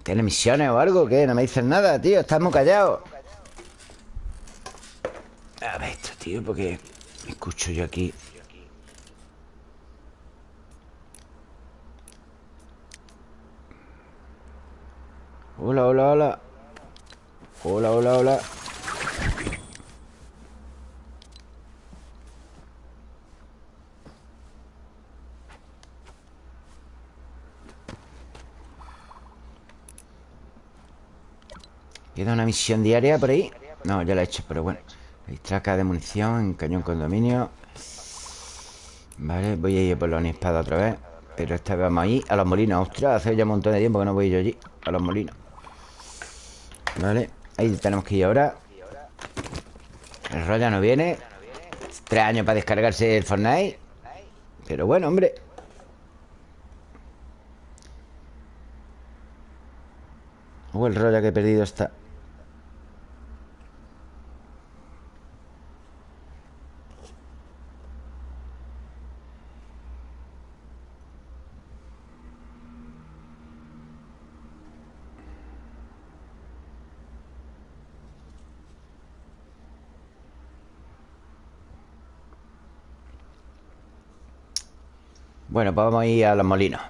¿Tiene misiones o algo? ¿Qué? No me dicen nada, tío. Estamos callados. A ver esto, tío, porque me escucho yo aquí. Hola, hola, hola. Hola, hola, hola. ¿Queda una misión diaria por ahí? No, ya la he hecho, pero bueno. Distraca de munición en cañón condominio Vale, voy a ir por la espada otra vez. Pero esta vez vamos ahí A los molinos, ostras, hace ya un montón de tiempo que no voy yo allí A los molinos. Vale, ahí tenemos que ir ahora. El Roya no viene. Tres años para descargarse el Fortnite. Pero bueno, hombre. O el Roya que he perdido está Bueno, pues vamos a ir a los molinos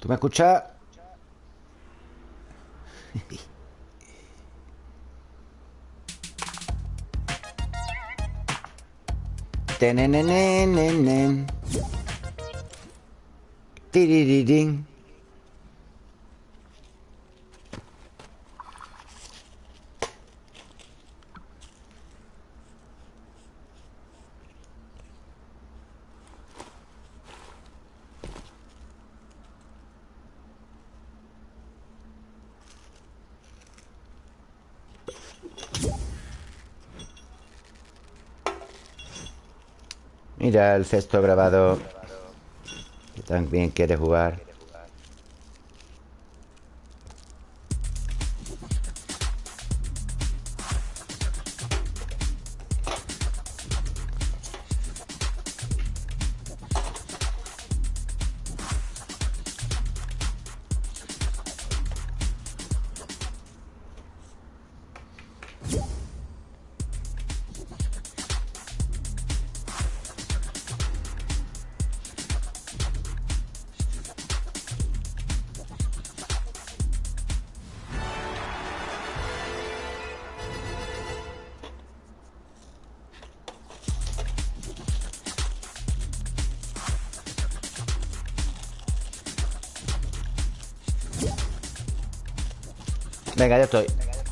¿Tú me escuchas? Tenenenenen. Tiriririn. Mira el cesto grabado. Que también quiere jugar. Venga, ya estoy.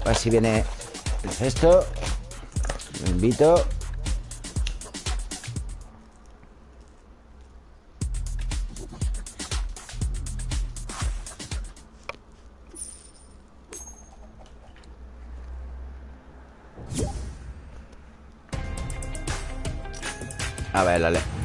A ver si viene el cesto. Invito. A ver, dale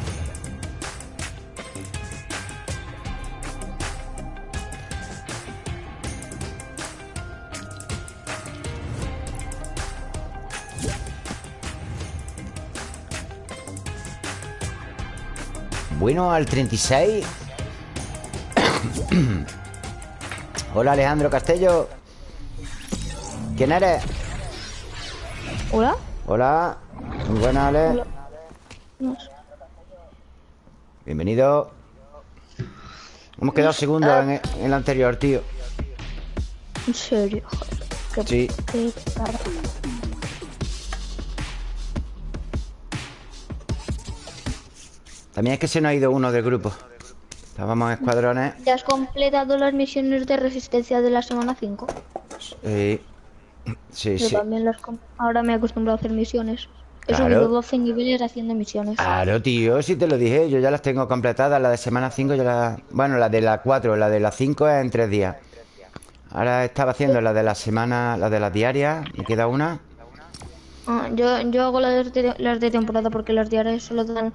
Bueno, al 36 Hola Alejandro Castello ¿Quién eres?
¿Hola?
Hola Muy buenas, Ale
Hola. No sé.
Bienvenido Hemos quedado segundos en el, en el anterior, tío
En serio. Qué,
Sí.
qué
También es que se nos ha ido uno del grupo Estábamos en escuadrones
¿Ya has completado las misiones de resistencia de la semana 5?
Eh, Sí,
Yo
sí
también las Ahora me he acostumbrado a hacer misiones. He
Claro.
subido 12 niveles haciendo misiones.
Claro, tío, si te lo dije Yo ya las tengo completadas La de semana 5 yo la... Bueno, la de la 4 La de la 5 es en 3 días Ahora estaba haciendo la de la semana La de las diarias Me queda una
Ah, yo, yo hago las de, las de temporada porque las diarias solo dan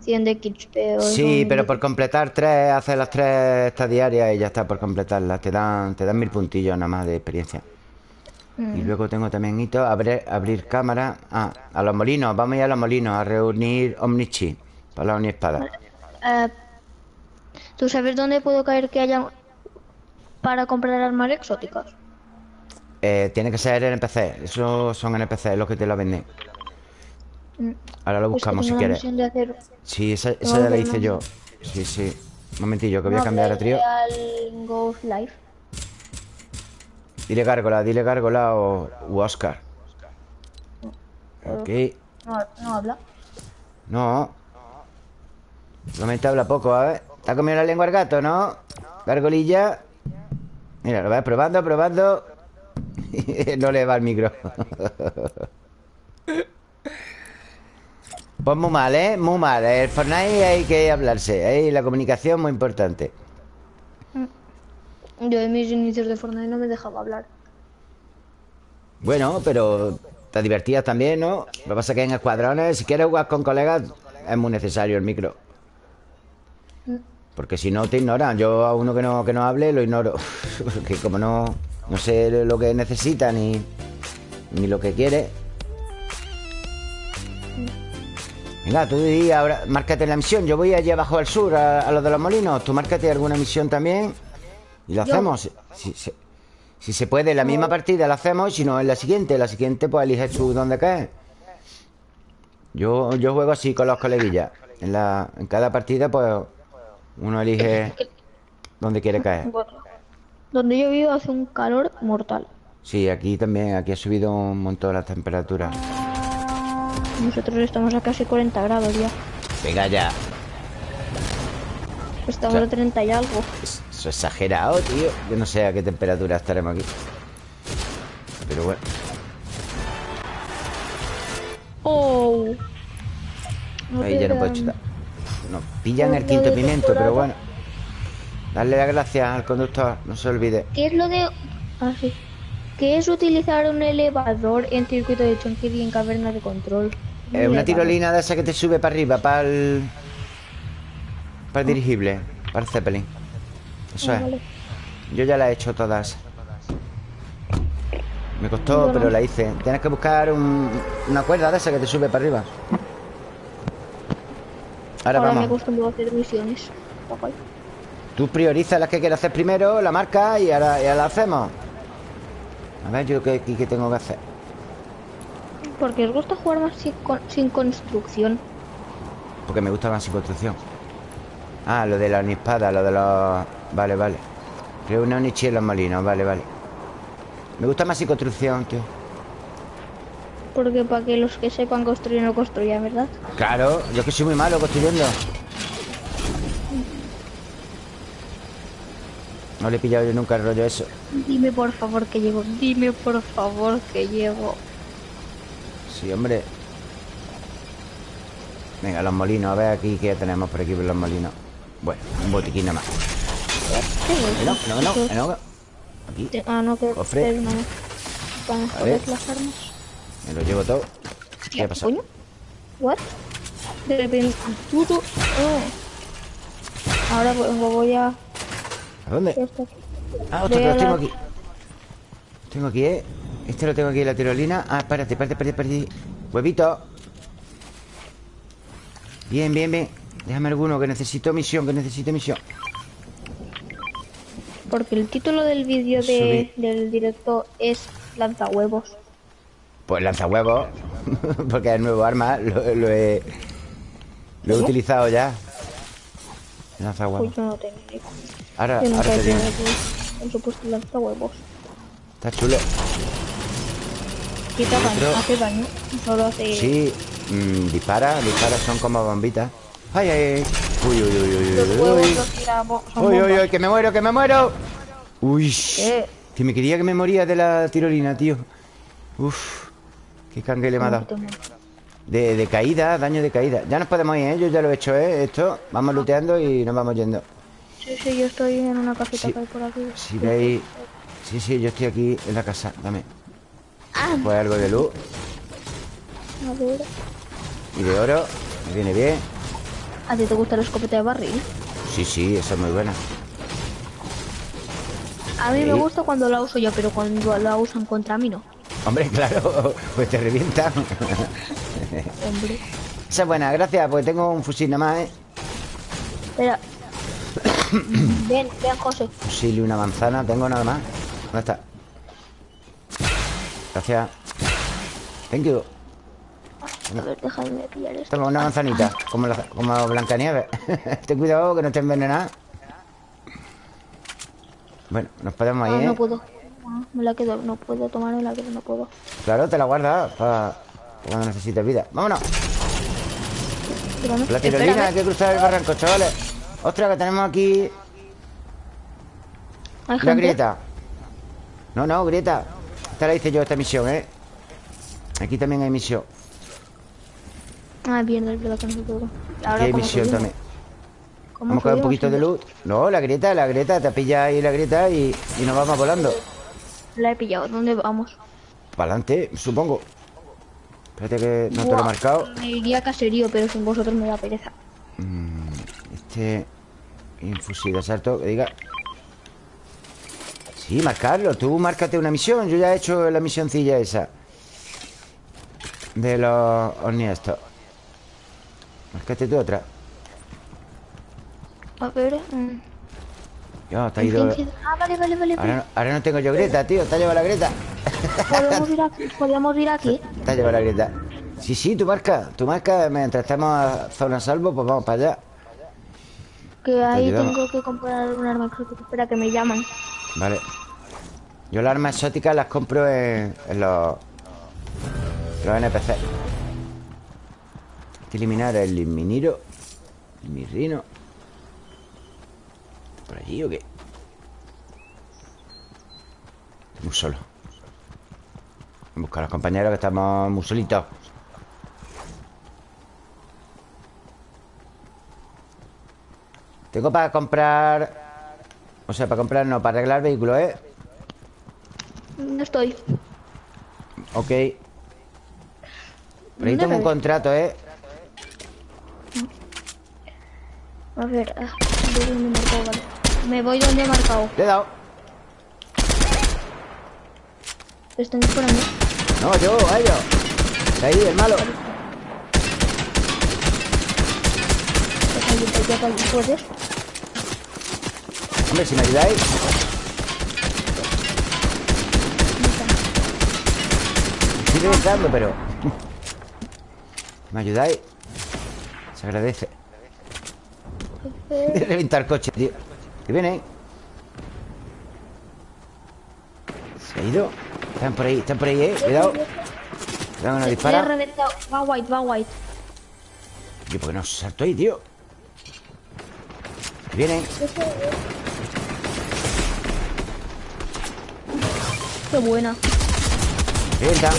100 de XP.
Sí, pero por completar tres, hacer las tres estas diarias y ya está por completarlas. Te dan, te dan mil puntillos nada más de experiencia.
Mm.
Y luego tengo también hito, abrir, abrir cámara. Ah, a los molinos, vamos a ir a los molinos a reunir Omnichi para la Omniespada.
Eh, ¿Tú sabes dónde puedo caer que haya para comprar armas exóticas?
Eh, tiene que ser NPC, esos son NPC los que te la venden. Ahora lo
Es que
buscamos si quieres.
misión de hacer...
Sí, esa, ya la hice
no-
yo. Sí, sí. Un momentillo, que voy a cambiar a trío.
de Al Ghost Life.
Dile Gárgola, dile Gárgola o Oscar. Ok.
No, no habla.
No. Solamente habla poco, a ver. ¿Te ha comido la lengua el gato, no? Gargolilla. Mira, lo vas probando, probando. no le va el micro. pues muy mal, ¿eh? Muy mal. El Fortnite hay que hablarse. Ahí la comunicación muy importante.
Yo en mis inicios de Fortnite no me dejaba hablar.
Bueno, pero te divertías también, ¿no? Lo que pasa es que en escuadrones, si quieres jugar con colegas, es muy necesario el micro. Porque si no te ignoran. Yo a uno que no, que no hable lo ignoro. Porque como no, no sé lo que necesita ni, ni lo que quiere. Venga, tú di ahora, márcate la misión. Yo voy allí abajo al sur, a, a los de los molinos. Tú márcate alguna misión también. Y lo
Yo-
hacemos. Si, si- si se puede, en la misma partida la hacemos. Si no, en la siguiente. La siguiente, pues eliges tú dónde caes. Yo, yo juego así con los coleguillas. En, la, en cada partida, pues uno elige dónde quiere caer.
Bueno, donde yo vivo hace un calor mortal.
Sí, aquí también, aquí ha subido un montón la temperatura.
Nosotros estamos a casi 40 grados ya.
Venga ya.
Estamos
O sea-
a 30 y algo.
Es- Eso es exagerado, tío. Yo no sé a qué temperatura estaremos aquí. Pero bueno.
Oh.
Ahí ya no puedo chutar. Nos pillan el
Lo
quinto pimiento, pero bueno. Darle las gracias al conductor, no se olvide.
¿Qué es lo de...? Ah, sí. ¿Qué es utilizar un elevador en circuito de y en caverna de control?
Una tirolina de esa que te sube para arriba, para el... Para el dirigible, para el Zeppelin. Eso
Ah,
es. Yo ya la he hecho todas. Me costó, pero la hice. Tienes que buscar un- una cuerda de esa que te sube para arriba. Ahora,
Ahora me
vamos.
acostumbro a hacer misiones.
Tú priorizas las que quieres hacer primero, la marca y ahora, y ahora la hacemos. A ver, yo qué- qué tengo que hacer.
Porque os gusta jugar más sin, con- sin construcción.
Porque me gusta más sin construcción. Ah, lo de la espada, lo de los... Vale, vale. Creo una Onichi en los molinos, vale, vale. Me gusta más sin construcción, tío.
Porque para que los que sepan construir no construyan, ¿verdad?
Claro, yo que soy muy malo construyendo. No le he pillado yo nunca el rollo eso.
Dime por favor que llego. Dime por favor que llego.
Sí, hombre. Venga, los molinos, a ver aquí qué tenemos por aquí por los molinos. Bueno, un botiquín nada más.
¿Qué
No, no, no, no, no. Aquí,
Ah, no, que
Cofre.
Para mejorar las armas.
me lo llevo todo. ¿Qué ha pasado?
coño. What? De repente. Puto. Oh. Ahora pues, voy a.
¿A dónde? Ah, otro
Voy
que
a
lo tengo aquí. Tengo aquí, ¿eh? Este lo tengo aquí en la tirolina. Ah, espérate, espérate, espérate, espérate. Huevito. Bien, bien, bien. Déjame alguno, que necesito misión, que necesito misión.
Porque el título del vídeo de, del directo es lanzahuevos.
Pues lanza huevos. Porque es el nuevo arma. Lo, lo he. Lo he utilizado ya. Lanza huevos.
Pues yo no tengo.
Ahora,
Yo
ahora te digo.
el supuesto lanzahuevos.
Está chulo.
Quita daño,
Otro.
hace daño. Solo hace.
Sí. mm, dispara, dispara, son como bombitas. Ay, ay, ay. Uy, uy, uy, uy,
Los
uy,
huevos
uy.
los tiramos. son
Uy, uy, que me muero, que me muero. Uy.
¿Qué?
Que me quería que me moría de la tirolina, tío. Uf. Qué cangue le me ha dado. De, de caída, daño de caída. Ya nos podemos ir, ¿eh? Yo ya lo he hecho, ¿eh? Esto. Vamos looteando y nos vamos yendo.
Sí, sí, yo estoy en una casita
Sí.
que hay por aquí.
Si veis... Sí, sí, yo estoy aquí en la casa. Dame.
Ah,
Pues algo de luz y de oro. Me viene bien.
¿A ti te gusta la escopeta de barril?
Sí, sí, esa es muy buena.
A mí me gusta cuando la uso yo, pero cuando la usan contra mí no.
Hombre, claro, pues te revientan.
Hombre.
Esa es buena, gracias, porque tengo un fusil nada más, ¿eh?
Espera. ven, ven, José.
Fusil y una manzana, tengo nada más. ¿Dónde está? Gracias. Thank you.
A ver, déjame pillar esto.
Toma una manzanita, como, la, como Blancanieves. Ten cuidado que no te envenena. Bueno, nos podemos
Ah,
ir,
no
¿eh?
puedo. Ah, me la quedo, no puedo tomármela, pero no puedo.
Claro, te la guardas para cuando necesites vida. Vámonos. La tirolina, hay que cruzar el barranco, chavales. Ostras, que tenemos aquí
Hay
la
gente.
grieta. No, no, grieta. Esta la hice yo, esta misión, ¿eh? Aquí también hay misión.
Ah, bien, es verdad que no se puede.
Aquí
Ahora,
hay
¿cómo
misión también.
¿Cómo
Vamos a coger un poquito de luz. No, la grieta, la grieta. Te pilla ahí la grieta y, y nos vamos volando.
La he pillado. ¿Dónde vamos?
Para adelante, supongo. Espérate que no te lo he
Buah,
marcado.
Me iría caserío, pero sin vosotros me da pereza.
Este. Infusil de asalto, que diga. Sí, marcarlo. Tú márcate una misión. Yo ya he hecho la misioncilla esa. De los ovnis estos. Márcate tú otra.
A ver. mm,
Yo, ido.
Ah, vale, vale, vale.
Ahora, no- ahora no tengo yo grieta, tío. Te ha llevado la grieta.
Podemos ir aquí. Podemos ir aquí.
Te ha llevado la grieta. Sí, sí, tú marca. Tú marca. Mientras estemos a zona salvo, pues vamos para allá.
Que ahí tengo que comprar un arma. Espera, que me llaman.
Vale. Yo las armas exóticas las compro en, en los, los NPC. Hay que eliminar el miniro, el mirrino. ¿Por allí o qué? Muy solo. Buscar a los compañeros que estamos muy solitos. Tengo para comprar... O sea, para comprar no, para arreglar vehículos, ¿eh?
No estoy.
Ok. Por ahí
¿Dónde
tengo un contrato, ¿eh?
A ver, ah, voy donde he marcado, vale. Me voy donde he marcado.
Le he dado.
Están disparando.
No, yo, a ellos. Ahí, el malo.
Pues ¿Puedes?
Hombre, si me ayudáis. Estoy reventando, pero... ¿Me ayudáis? Se agradece. De reventar coche, tío. Que viene. Se ha ido. Están por ahí, están por ahí, eh. Cuidado. Cuidado
he
dispara.
Va white, va white.
Yo, ¿por qué no salto ahí, tío? Que Vienen.
Qué buena. Pedazo.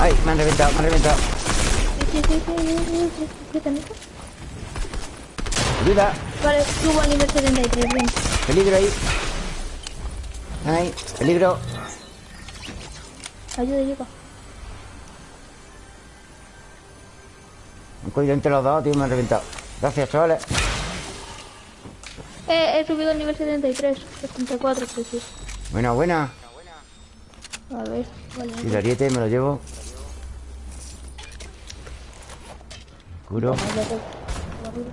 Ay, me han reventado, me han reventado. Ayuda.
Vale, subo al nivel 73, bien.
Peligro ahí. Ahí, peligro.
Ayuda, ayuda.
Han cogido entre los dos, tío, me han reventado. Gracias, chavales.
Eh, he subido al nivel 73, 74, sí, sí.
Buena, buena.
A ver, vale.
Y el ariete me lo llevo. Curo.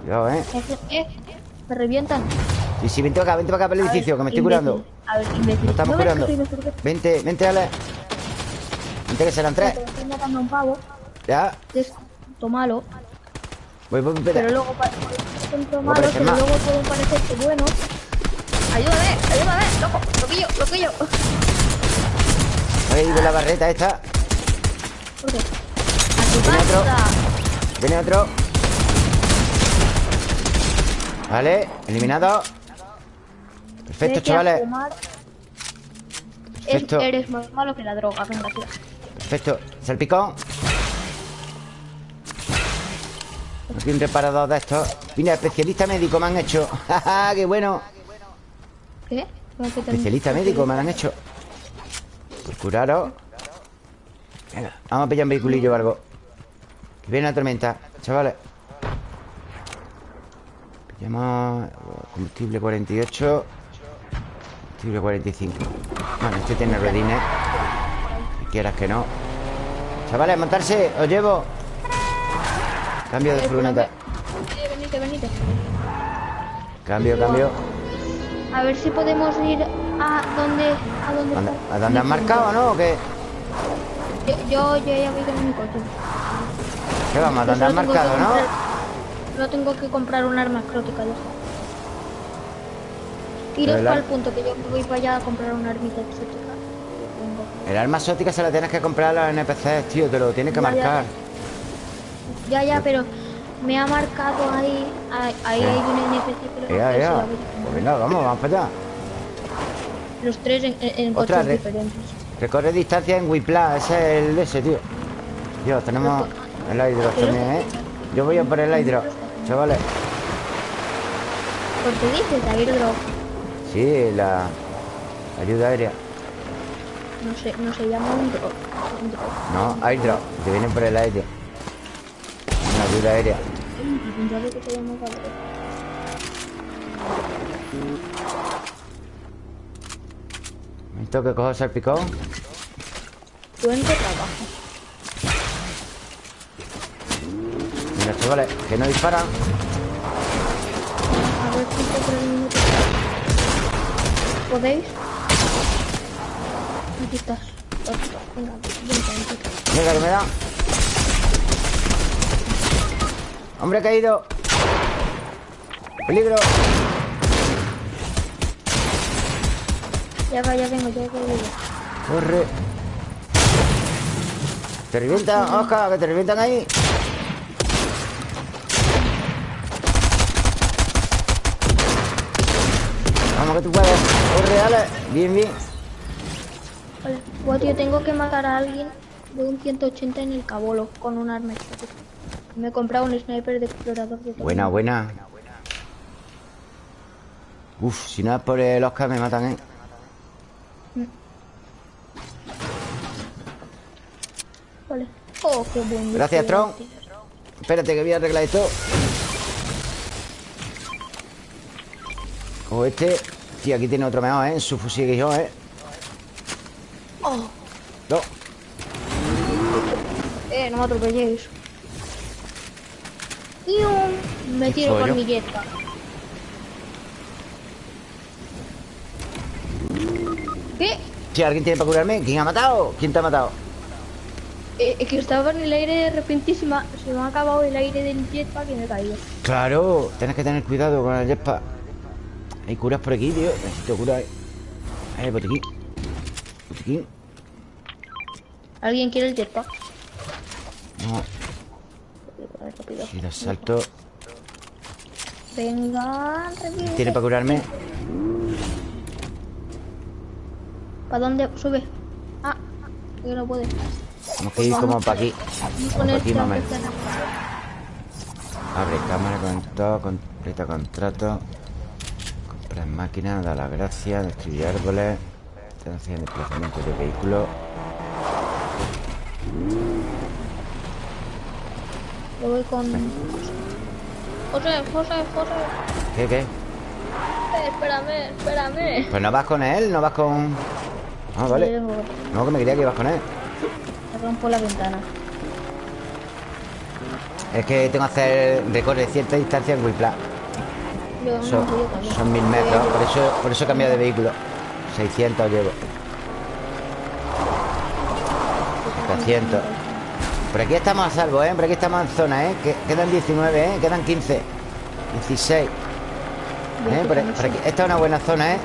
Cuidado, eh.
Eh, me revientan.
Sí, sí, vente para acá, vente para acá para el edificio, que me estoy curando.
A ver, imbécil.
Nos estamos
No
curando. Vente, vente, Ale. Vente que serán tres.
Estoy matando un pavo.
Ya.
que Es tonto malo.
Voy, voy, voy.
Pero luego malo,
parece
pero luego pueden parecerse buenos. Ayúdame, ayúdame, loco, loquillo, loquillo.
Ahí de la barreta esta.
¿Por qué? A tu
Viene otro. Viene otro. Vale, eliminado. Perfecto, chavales. Perfecto.
eres más malo que la droga, venga, tío.
Perfecto. Salpicón. Aquí un reparador de estos. Mira, especialista médico me han hecho. ¡Ja, qué bueno!
¿Qué? ¿Cómo que te-
Especialista médico me lo han hecho. Por curaros. Venga, vamos a pillar un vehiculillo o algo. Que viene la tormenta, chavales. Pillamos combustible 48. Combustible 45. Bueno, este tiene redines. Si quieras que no. Chavales, montarse, os llevo. Cambio de furgoneta.
Venite, venite.
Cambio, cambio.
A ver si podemos ir a donde... ¿A dónde
¿Dónde-? ¿A dónde has marcado, no? ¿O qué?
Yo, yo, yo ya voy con mi coche.
¿Qué vamos? ¿A dónde
tengo
marcado, no?
comprar- No tengo que comprar un arma exótica, ya. Iros para el punto que yo voy para allá a comprar una armita exótica.
El arma exótica se la tienes que comprar a los NPCs, tío. Te lo tienes que
Ya,
marcar.
Ya, ya, pero me ha marcado ahí. Ahí, ahí hay un NPC lo
Ya, ya. Pues venga, vamos, vamos para allá.
Los tres en, en,
Otra
coches
re-
diferentes.
Recorre distancia en Wipla. Ese es el de ese, tío. Dios, tenemos el hidro también, ¿eh? Yo voy a por el hidro, chavales.
¿Por qué dices airdrop?
Sí, la ayuda aérea.
No sé, no se llama un drop. Un drop.
No, airdrop. Te vienen por el aire. Una ayuda aérea.
Pensaba que
cojo salpicón.
¿Tú en qué trabajas?
Mira, chavales, que no disparan.
A ver si. ¿Podéis? Aquí estás. Venga, vente.
Venga, que me da. Hombre caído. Peligro.
Ya va, ya vengo, ya vengo.
Corre. Te revientan, Oscar, que te revientan ahí. Vamos que tú puedes. Corre, dale. Bien, bien.
Vale. Buah, tío, tengo que matar a alguien de un 180 en el cabolo con un arma. Me he comprado un sniper de explorador de todo.
Buena, buena. Uf, si no es por el Oscar me matan, ¿eh?
Vale. Oh, qué buen.
Gracias, Tron. Espérate que voy a arreglar esto. Cojo este. Tío, aquí tiene otro mejor, ¿eh? En su fusil que yo, ¿eh?
Oh,
No.
eh, no me atropelléis. ¡Pium! Me tiro con mi jetpack. ¿Qué?
Tío, ¿alguien tiene para curarme? ¿Quién ha matado? ¿Quién te ha matado?
Eh, es que estaba en el aire repentísima. Se me ha acabado el aire del jetpack y me he caído.
Claro, tienes que tener cuidado con el jetpack. Hay curas por aquí, tío. Necesito curar. Eh, botiquín. Botiquín.
¿Alguien quiere el jetpack?
No, si lo salto.
Venga, revive.
¿Tiene para curarme?
¿Para dónde? Sube. Ah, yo no puede.
Tenemos que ir como para aquí.
Con
Como para aquí,
esta-
Abre cámara, conectado, completa contrato. Comprar máquina, da las gracias, destruye árboles. De desplazamiento de vehículos.
Yo voy con... José, José, José.
¿Qué, qué?
Eh, espérame, espérame.
Pues no vas con él, no vas con... Ah, vale. No, que me quería que ibas con él.
Rompo la ventana.
Es que tengo que hacer recorre cierta distancia en
no,
Son, son mil metros, por eso, por eso he cambiado de vehículo. 600 llevo. 700. Por aquí estamos a salvo, ¿eh? Por aquí estamos en zona, ¿eh? Que- quedan 19, ¿eh? Quedan 15. 16. ¿Eh? Por, por aquí. Esta es una buena zona, ¿eh?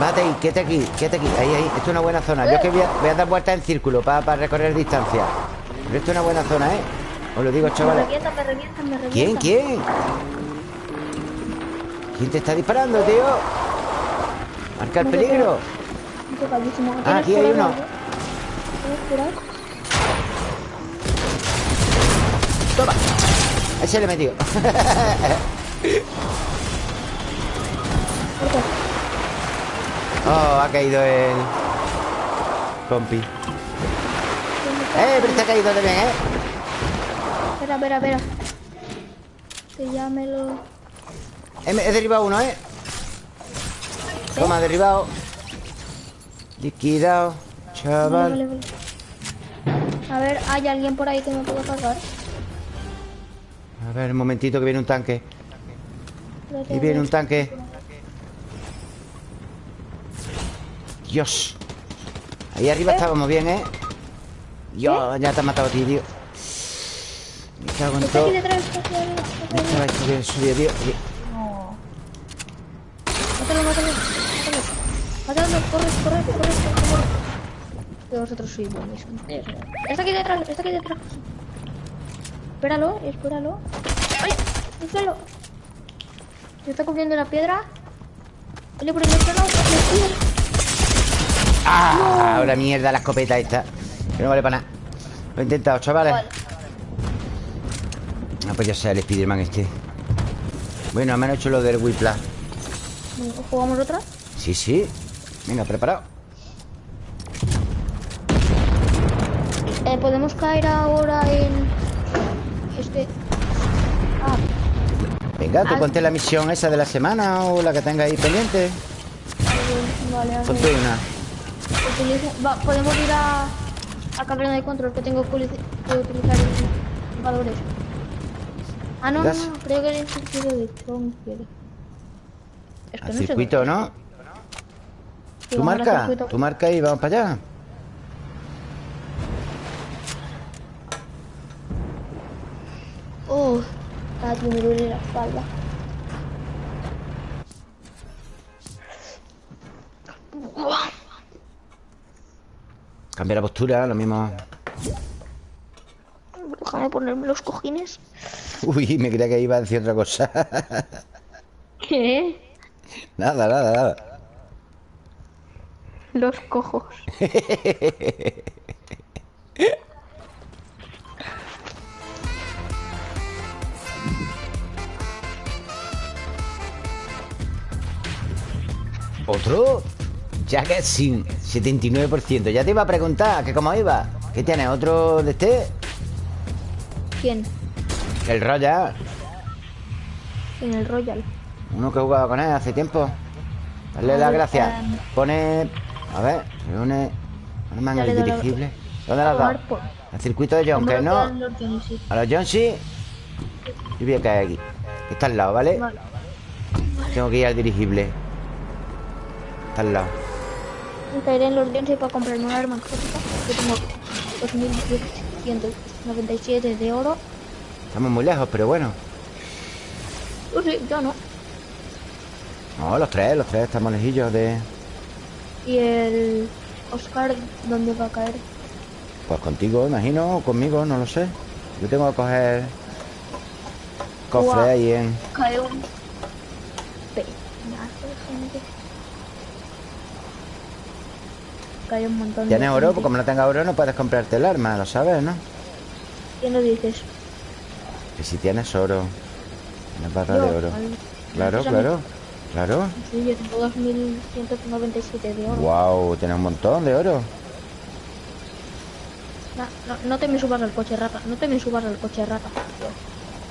Bate ahí, quédate aquí, quédate aquí. Ahí, ahí. Esto es una buena zona. Yo es que voy a, voy a dar vueltas en círculo para recorrer distancia. Pero esto es una buena zona, ¿eh? Os lo digo,
Me
chavales.
me me.
¿Quién? ¿Quién? ¿Quién te está disparando, tío? Marca el peligro. Ah,
¿Tienes
aquí hay uno.
¿Tienes por ahí?
Toma. Ese le he metido. Oh, ha caído el... Compi. Eh, pero está caído también, ¿eh?
Espera, espera, espera. Que ya me lo...
He, he derribado uno, ¿eh? Toma, derribado. Liquidado.
Vale,
Chaval.
vale, vale. A ver, ¿hay alguien por ahí que me pueda cargar?
A ver, un momentito que viene un tanque. Y viene un tanque. Dios. Ahí arriba estábamos bien, ¿eh? Dios, ya te has matado a ti, tío. Me cago en
Está
todo.
arriba.
Estaba esto que subió, tío.
No. Mátalo, mátalo, mátalo. Corre, corre, corre, corre. Que vosotros sois. Está aquí detrás, está aquí detrás. Espéralo, espéralo. ¡Ay! ¡El suelo! Se está cubriendo la piedra. Oye, por el el suelo.
¡Ah! Ahora mierda la escopeta esta. Que no vale para nada. Lo he intentado, chavales.
Vale.
Ah, pues ya sea el Spiderman este. Bueno, me han hecho lo del Whiplash.
¿Jugamos otra?
Sí, sí. Venga, preparado.
Eh, ¿Podemos caer ahora en... Este... Ah,
Venga, tú
Ah.
ponte la misión esa de la semana o la que tenga ahí pendiente.
vale, vale.
Ponte una.
Utiliza- va, podemos ir a, a cabrón de control que tengo que utilizar jugadores. Ah, no, no, no, creo que el circuito de quiere. Es que no sé
circuito,
dónde-
¿no?
Sí,
¿Tú
vamos al
marca? ¿Tú marca y vamos para allá?
Oh, tío, me duele la espalda. Buah.
Cambia la postura, lo mismo.
Déjame ponerme los cojines.
Uy, me creía que iba a decir otra cosa.
¿Qué?
nada, nada, nada.
Los cojos.
¿Otro? Jacket sin 79%. Ya te iba a preguntar que cómo iba. ¿Qué tienes? ¿Otro de este?
¿Quién?
El Royal.
En el Royal.
Uno que jugaba con él hace tiempo. Dale las gracias.
em,
Pone. A ver, reúne. Arma en
Dale,
el dirigible. ¿Dónde lo has
A
dado?
por-
Al circuito de John,
¿Cómo
que no.
los sí?
A los John sí. Yo voy a caer aquí. Que está al lado, ¿vale?
Vale.
Tengo que ir al dirigible. Está al lado.
Caeré en los Johnny para comprarme un arma exótica. Yo tengo 2.197 de oro.
Estamos muy lejos, pero bueno.
Yo sí, yo no.
No, los tres, los tres estamos lejillos de.
Y el Oscar, ¿dónde va a caer?
Pues contigo, imagino, o conmigo, no lo sé. Yo tengo que coger. Cofre ahí en.
Cae un pedazo de gente. Cae un montón de
¿Tienes oro?
gente.
Como no tengas oro, no puedes comprarte el arma, lo sabes, ¿no?
¿Quién lo dices?
Que si tienes oro. Una barra de oro.
al-
Claro, claro. Claro.
Sí, yo tengo 2.197 de oro.
Wow, tienes un montón de oro.
No, no, no te me subas al coche rata, no te me subas al coche rata.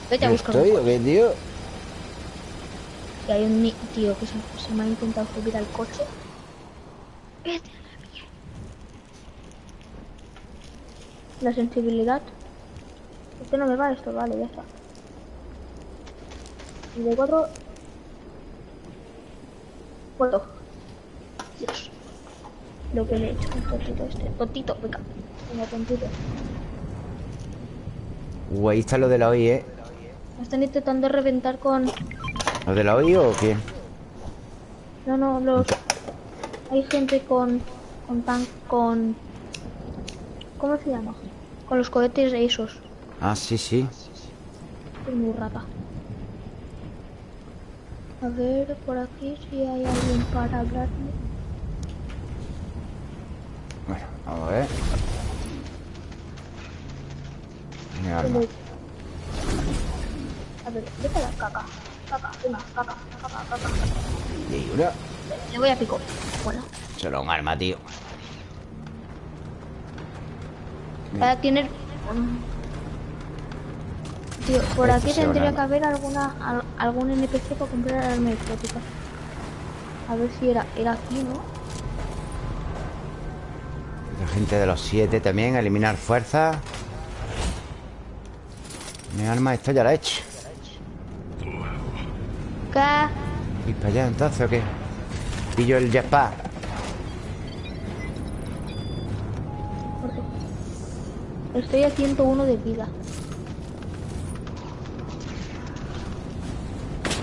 Vete a
¿Yo
buscar
estoy
un
qué, tío?
Y hay un tío que se, se me ha intentado subir al coche. Vete la sensibilidad. Es que no me va esto, vale, ya está. Y de cuatro. Puedo. Dios. Lo que le he hecho un tontito este. Tontito, venga. Venga, tontito.
Ahí está lo de la OI, ¿eh?
Me están intentando reventar con.
¿Lo de la OI o qué?
No, no, los. Hay gente con. con tan. con. ¿Cómo se llama? Con los cohetes esos.
Ah, sí, sí.
Es muy rata. A ver, por aquí si hay alguien para hablarme.
Bueno, vamos a ver. Mi arma.
A ver, vete a la caca. Caca, venga, caca, caca, caca.
Y una.
Le voy a pico. Bueno.
Solo un arma, tío.
Para tener. Tío, por
Esto
aquí tendría que haber alguna al- algún NPC para comprar arma exótica. A ver si era, era aquí, ¿no?
La gente de los siete también, eliminar fuerza. Mi arma esta ya la he hecho.
¿Qué?
¿Ir para allá entonces o qué? Pillo el jetpack.
Estoy a 101 de vida.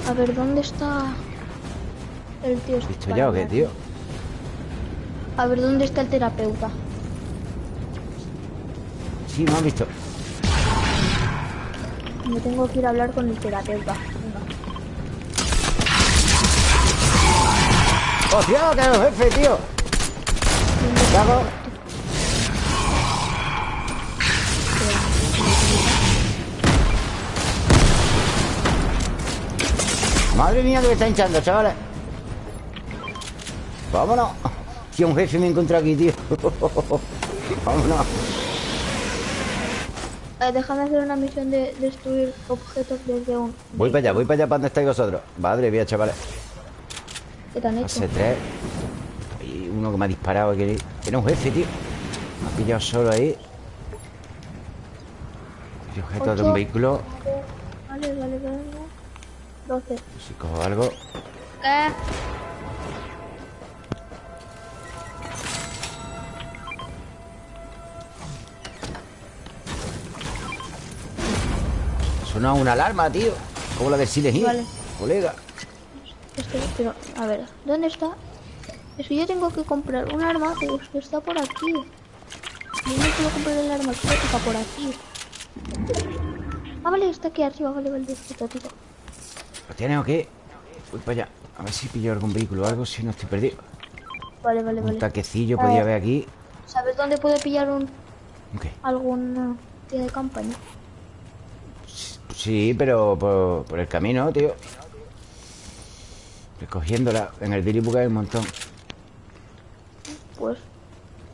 A ver, ¿dónde está el tío? este
¿Visto
para
ya o qué, tío?
A ver, ¿dónde está el terapeuta?
Sí, me han visto.
Me tengo que ir a hablar con el terapeuta. Venga.
¡Hostia, que es el jefe, tío! ¿Qué hago? Madre mía que me está hinchando, chavales. Vámonos. Tío, un jefe me encontró aquí, tío. Vámonos.
Eh, déjame hacer una misión de destruir objetos desde un...
Voy para allá, voy para allá para donde estáis vosotros. Madre mía, chavales.
¿Qué te han hecho?
Hace tres. Hay uno que me ha disparado. Que era un jefe, tío. Me ha pillado solo ahí. Objetos de un vehículo.
Vale, vale, vale. 12.
Si cojo algo.
¿Qué?
Suena una alarma, tío. Como la del Silent
Vale.
Colega.
Pero, a ver, ¿dónde está? Es que yo tengo que comprar un arma, pero es que está por aquí. Yo no puedo comprar el arma exótica por aquí. Ah, vale, está aquí arriba, vale, vale, está tío.
¿Lo tienes o qué? Voy para allá. A ver si pillo algún vehículo o algo, si no estoy perdido.
Vale, vale,
Un
vale.
taquecillo
Ah.
podía haber aquí.
¿Sabes dónde puedo pillar un
Ok.
algún tío de campaña?
Sí, pero por, por el camino, tío. Recogiéndola. En el Diribuca hay un montón.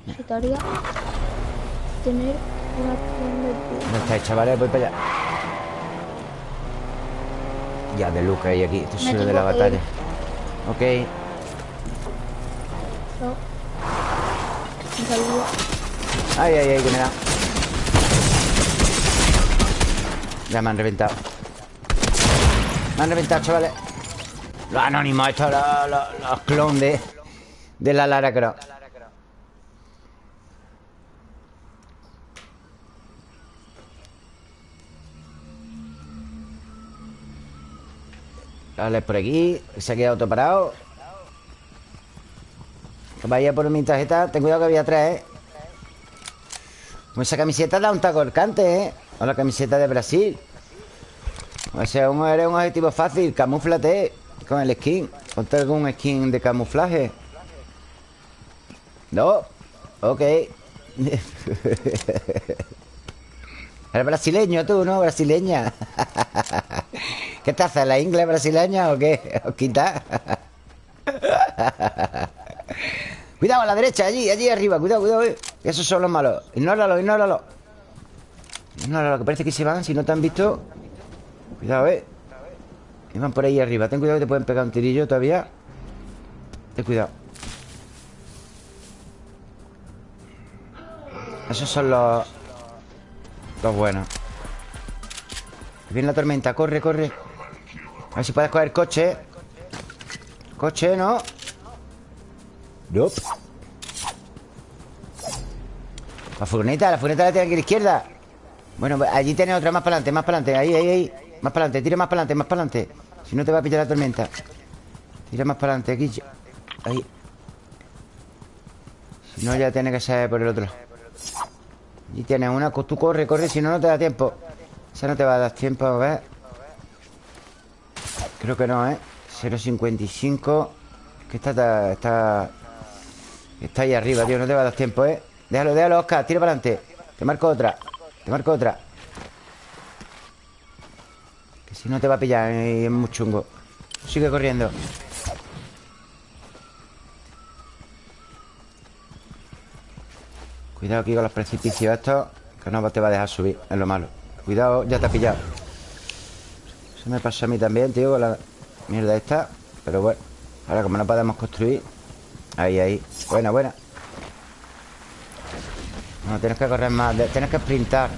necesitaría tener una acción
¿Dónde estáis, chavales? Voy para allá. Ya de que hay aquí. Esto es lo de la batalla.
ir.
Ok.
No. Un saludo.
Ay, ay, ay, que me da. Ya me han reventado. Me han reventado, chavales. Los anónimos, estos, los, los, los clones de, de la Lara Croft. Dale por aquí. Se ha quedado todo parado. Vaya por mi tarjeta. Ten cuidado que había tres, ¿eh? Esa camiseta da un taco arcante, ¿eh? O la camiseta de Brasil. O sea, eres un objetivo fácil. Camúflate con el skin. Ponte algún skin de camuflaje. No. Ok. Eres brasileño tú, ¿no? Brasileña. ¿Qué te haces? ¿La inglés brasileña o qué? ¿Os quita? Cuidado a la derecha, allí, allí arriba, cuidado, cuidado. eh. Esos son los malos. Ignóralo, ignóralo. Ignóralo, que parece que se van. Si no te han visto. Cuidado, eh. Que van por ahí arriba. Ten cuidado que te pueden pegar un tirillo todavía. Ten cuidado. Esos son los. Los buenos. Viene la tormenta, corre, corre. A ver si puedes coger coche. Coche, ¿no? Nope. La furgoneta, la furgoneta la tiene aquí a la izquierda. Bueno, pues allí tienes otra más para adelante, más para adelante. Ahí, ahí, ahí. Más para adelante, tira más para adelante, más para adelante. Si no te va a pillar la tormenta. Tira más para adelante, aquí. Ahí. Si no, ya tiene que ser por el otro lado. Allí tienes una, tú corre, corre Si no, no te da tiempo. Esa no te va a dar tiempo, a ver Creo que no, ¿eh? 0.55 Que está, está Está ahí arriba, tío No te va a dar tiempo, ¿eh? Déjalo, déjalo, Oscar Tira para adelante. Te marco otra Te marco otra. Que si no te va a pillar eh, Es muy chungo. Sigue corriendo. Cuidado aquí con los precipicios estos Que no te va a dejar subir Es lo malo. Cuidado, ya te ha pillado Me pasó a mí también, tío Con la mierda esta Pero bueno Ahora como no podemos construir Ahí, ahí. Buena, buena No, tienes que correr más Tienes que sprintar.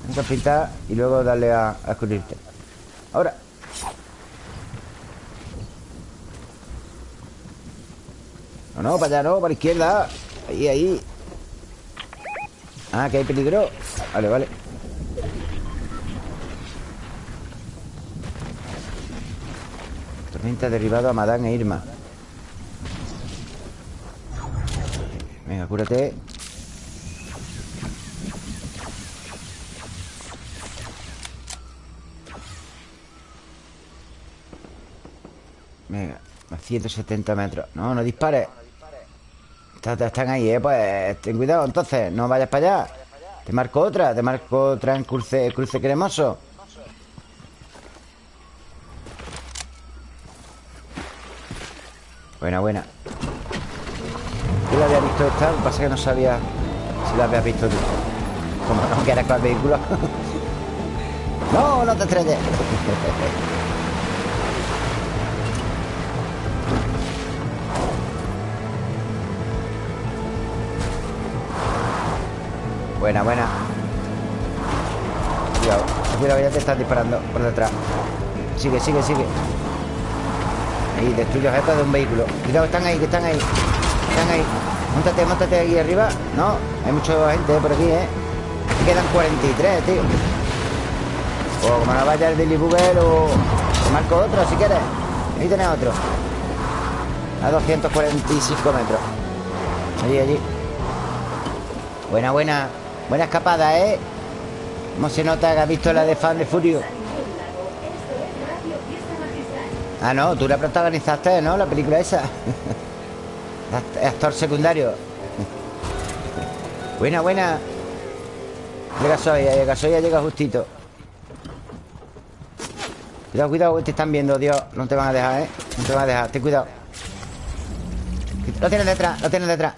Tienes que sprintar Y luego darle a, a Ahora. No, no, para allá no Para la izquierda. Ahí, ahí. Ah, que hay peligro. Vale, vale Tormenta derribado a Madame e Irma. Venga, cúrate. Venga, a 170 metros. No, no dispares Está- está- Están ahí, eh, pues ten cuidado entonces No vayas para allá. Te marco otra, te marco otra en cruce, cruce cremoso Buena, buena Yo la había visto esta, lo que pasa es que no sabía si la habías visto tú. Como no quieres con el vehículo. no, no te estrelles. buena, buena. Cuidado, cuidado, ya te están disparando por detrás. Sigue, sigue, sigue. Ahí, destruye objetos de un vehículo. Cuidado, están ahí, que están ahí. Están ahí. Montate, montate aquí arriba. No, hay mucha gente por aquí, ¿eh? Aquí quedan 43, tío. O como no vaya el Billy Booger o... Marco otro si quieres. Ahí tenés otro. A 245 metros. Allí, allí. Buena, buena. Buena escapada, ¿eh? ¿Cómo se nota que has visto la de Fan de Furio? Ah, no, tú la protagonizaste, ¿no? La película esa. Act- Actor secundario. Buena, buena. Llega Soya, llega Soya, llega justito. Cuidado, cuidado, que te están viendo, Dios. No te van a dejar, ¿eh? No te van a dejar, ten cuidado. Lo tienes detrás, lo tienes detrás.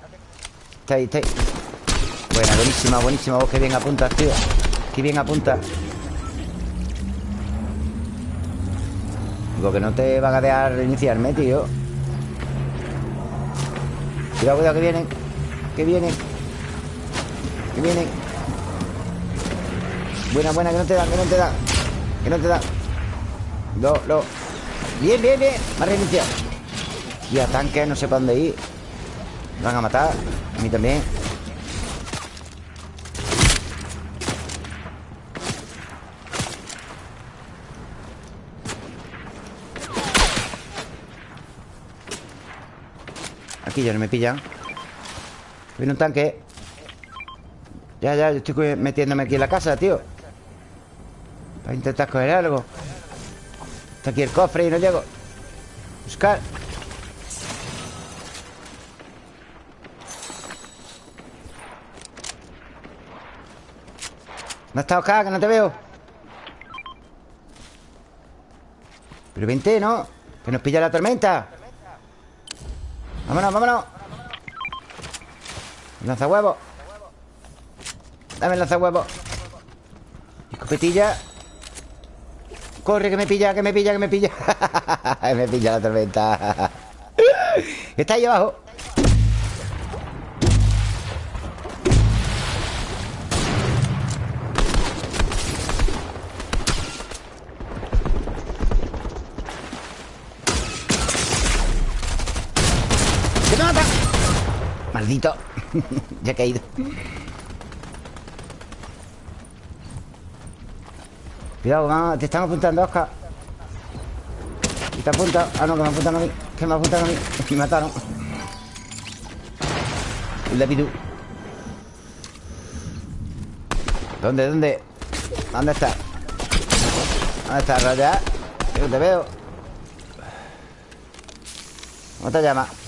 Está ahí, está ahí Buena, buenísima, buenísima Vos que bien apuntas, tío Qué bien apuntas Que no te van a dejar reiniciarme, tío. Cuidado, cuidado, que vienen Que vienen Que vienen Buena, buena, que no te dan, que no te dan Que no te dan Lo, lo. Bien, bien, bien. Me ha reiniciado. Y a tanques, no sé para dónde ir. Me van a matar. A mí también Ya no me pillan Viene un tanque. Ya, ya, yo estoy metiéndome aquí en la casa, tío. Para intentar coger algo. Está aquí el cofre y no llego. Buscar. ¿Dónde está Oscar? Que no te veo. Pero vente, ¿no? Que nos pilla la tormenta Vámonos, vámonos. Lanzahuevo. Dame el lanzahuevo. Escopetilla. Corre, que me pilla, que me pilla, que me pilla. Me pilla la tormenta. Está ahí abajo Ya ha caído Cuidado, te están apuntando, Oscar ¿Y te apunta? Ah, no, que me apuntan a mí Que me apuntan a mí Me mataron El Davidú ¿Dónde, dónde? ¿Dónde está? ¿Dónde está, Raya? Yo te veo ¿Cómo te llamas?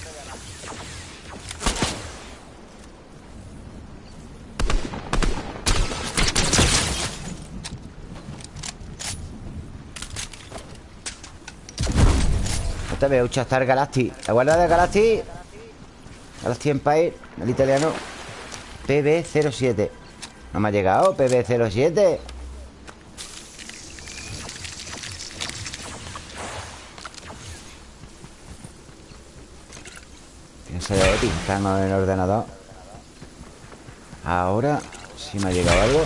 Te veo, Chastar Galacti La guarda de Galacti Galacti Empire, el italiano. PB07 No me ha llegado, PB07 Piensa de Epic, está en el ordenador. Ahora Si me ha llegado algo.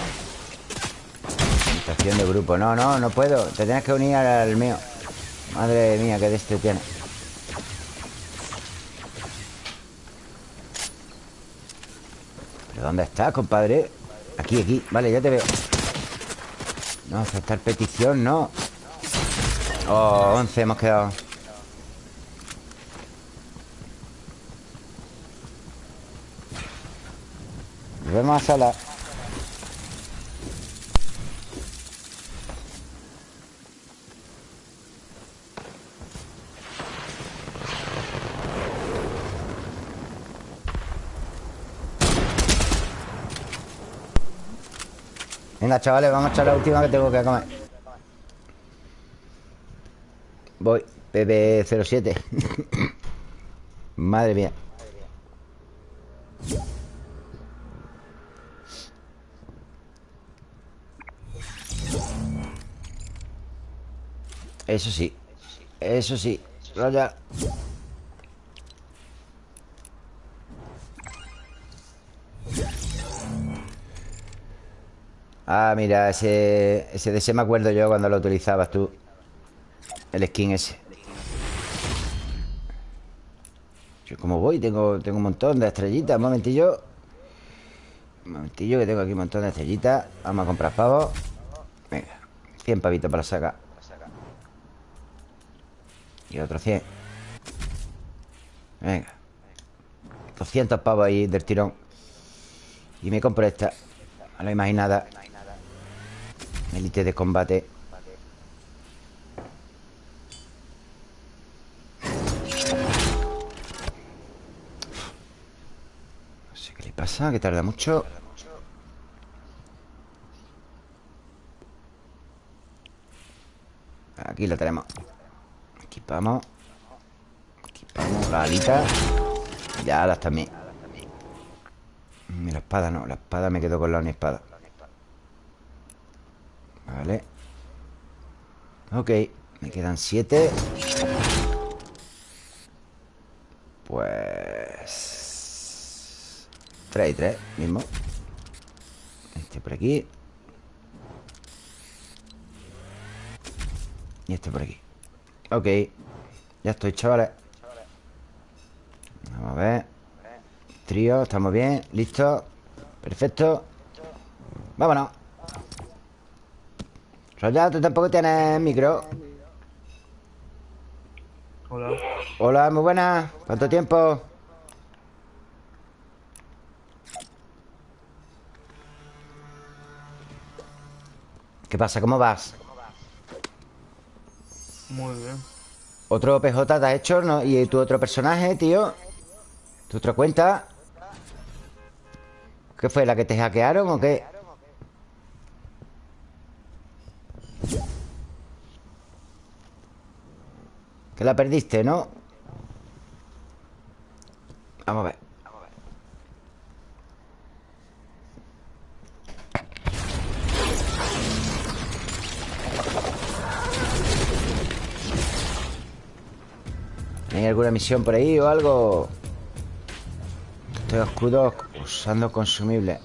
Estación de grupo. No, no, no puedo. Te tienes que unir al mío Madre mía, qué de este tiene. ¿Pero dónde está, compadre? Aquí, aquí, vale, ya te veo. No, aceptar petición, no. Oh, 11 hemos quedado. Nos a sala Venga, chavales, vamos a echar la última que tengo que comer. Voy PB07 Madre mía. Eso sí Eso sí Raya Ah, mira, ese, ese de ese me acuerdo yo cuando lo utilizabas tú. El skin ese. Yo como voy, tengo, tengo un montón de estrellitas. Un momentillo. Un momentillo que tengo aquí un montón de estrellitas. Vamos a comprar pavos. Venga, 100 pavitos para sacar. Y otro 100 Venga. 200 pavos ahí del tirón. Y me compro esta. No lo imaginada Elite de combate. No sé qué le pasa, que tarda mucho. Aquí la tenemos. Equipamos. Equipamos la alita. Ya las también. La espada no, la espada me quedo con la espada Vale. Ok, me quedan siete. Pues... Tres y tres, mismo. Este por aquí. Y este por aquí. Ok Ya estoy, chavales. Vamos a ver. Trío, estamos bien Listo. Perfecto. Vámonos Roya, tú tampoco tienes micro
Hola.
Hola, muy buenas ¿Cuánto tiempo? ¿Qué pasa? ¿Cómo vas?
Muy bien.
¿Otro PJ te has hecho? ¿no? ¿Y tu otro personaje, tío? ¿Tu otra cuenta? ¿Qué fue? ¿La que te hackearon o qué? Que la perdiste, ¿no? Vamos a ver ¿Hay alguna misión por ahí o algo? Estoy escudo usando consumible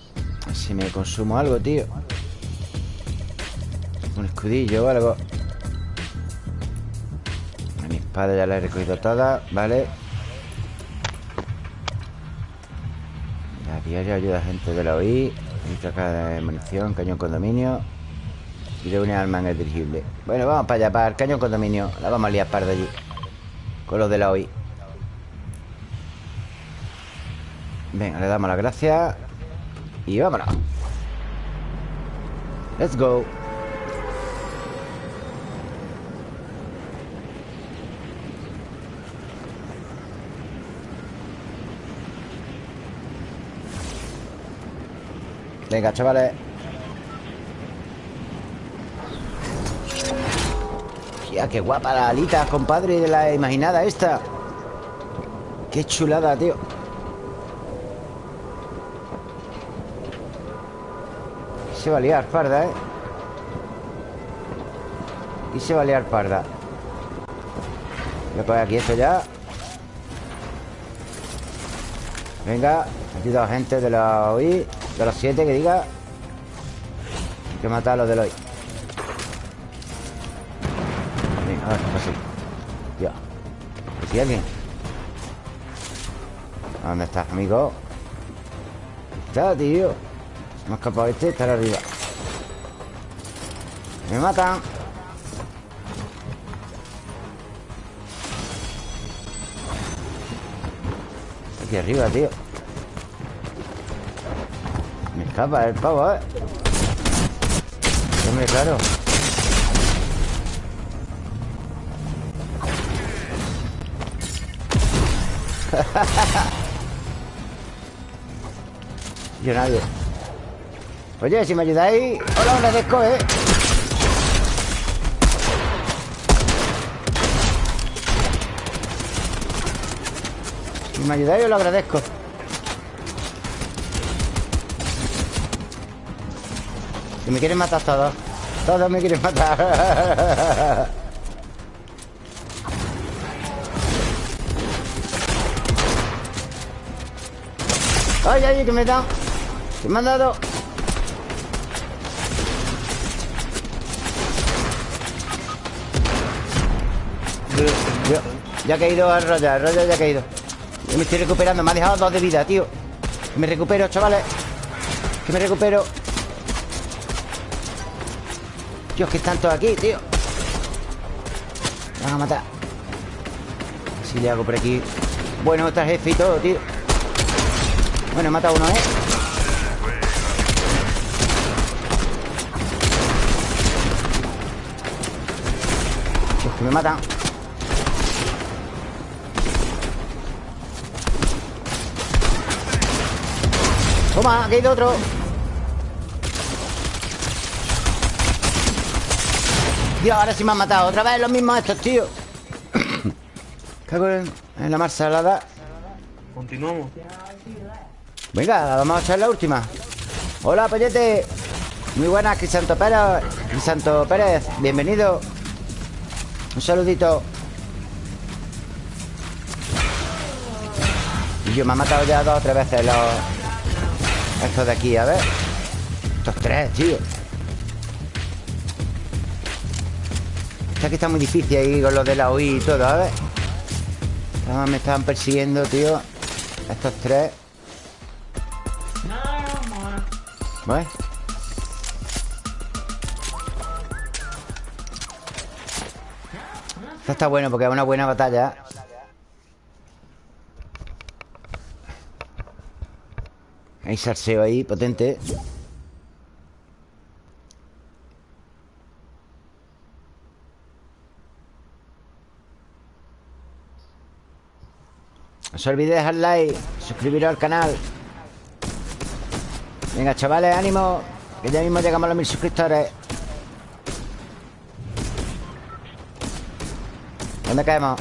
Si me consumo algo, tío Un escudillo o algo espada ya la he recogido toda Vale La diaria ayuda a gente de la OI Caja de munición, cañón condominio Y de una arma en el dirigible. Bueno, vamos para allá, para el cañón condominio La vamos a liar par de allí Con los de la OI Venga, le damos las gracias Y vámonos. Let's go Venga, chavales. Hostia, qué guapa la alita, compadre De la imaginada esta. Qué chulada, tío. Se va a liar parda, ¿eh? Y se va a liar parda. Voy a poner aquí esto ya. Venga Aquí dos gente de la OI De los siete que diga Hay que matar a los de OI Venga, a ver pasa Ya ¿Aquí alguien? ¿Dónde estás, amigo? Está, tío. Me ha escapado este, estar arriba. Me matan Aquí arriba, tío escapa el pavo, ¿eh? Hombre, claro Yo nadie Oye, si me ayudáis Os lo agradezco, ¿eh? Si me ayudáis os lo agradezco Si me quieren matar todos. Todos me quieren matar. ¡Ay, ay, que me dan! ¡Que me han dado! Yo, ya ha caído el Roger, el Roger ya ha caído Yo me estoy recuperando, me ha dejado dos de vida, tío. Que me recupero, chavales. Que me recupero Dios, que están todos aquí, tío. Me van a matar. Si le hago por aquí. Bueno, está jefe y todo, tío. Bueno, he matado uno, ¿eh? Dios, que me matan. Toma, aquí hay otro Dios, ahora sí me han matado. Otra vez los mismos estos, tío. Cago en, en la mar salada.
Continuamos.
Venga, vamos a echar la última. Hola, Pollete Muy buenas, Crisanto Pérez. Crisanto Pérez, bienvenido. Un saludito. Y yo me ha matado ya dos o tres veces los... Estos de aquí, a ver. Estos tres, tío Esta aquí está muy difícil ahí con los de la UI y todo, a ver me estaban persiguiendo, tío Estos tres. ¿Ves? Esto está bueno porque es una buena batalla. Hay salseo ahí, potente No os olvidéis dejar like Suscribiros al canal. Venga, chavales, ánimo Que ya mismo llegamos a los mil suscriptores. ¿Dónde caemos?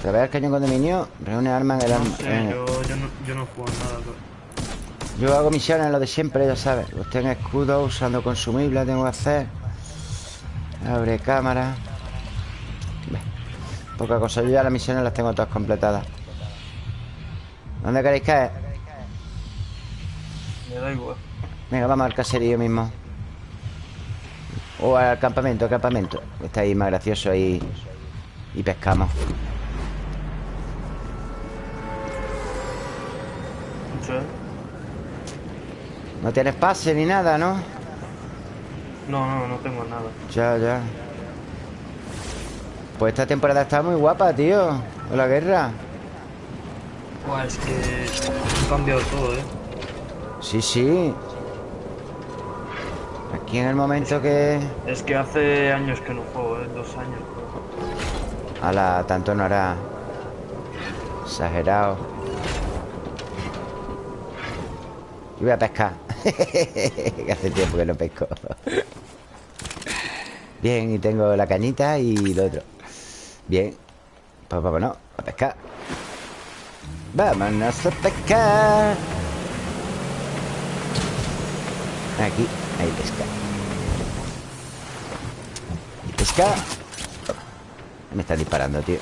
Traer el cañón con dominio Reúne armas en el...
No sé,
en-
yo, yo, no, yo no juego nada. pero-
Yo hago misiones, lo de siempre, ya sabes. Usted en escudo, usando consumibles Tengo que hacer. Abre cámara Poca cosa, yo ya las misiones las tengo todas completadas ¿Dónde queréis caer?
Me da igual.
Venga, vamos al caserío mismo O al campamento, al campamento Está ahí más gracioso ahí Y pescamos
¿Sí?
No tienes pase ni nada, ¿no?
No, no, no tengo nada.
Ya, ya Pues esta temporada está muy guapa, tío Con la guerra
Buah, es que ha cambiado todo, ¿eh?
Sí, sí Aquí en el momento que...
Es que hace años que no juego, ¿eh? Dos años.
A la tanto no hará Exagerado Y voy a pescar Que hace tiempo que no pesco Bien, y tengo la cañita y lo otro Bien. Pues vámonos a pescar. Vámonos a pescar. Aquí, ahí pesca. Y pesca. Me están disparando, tío.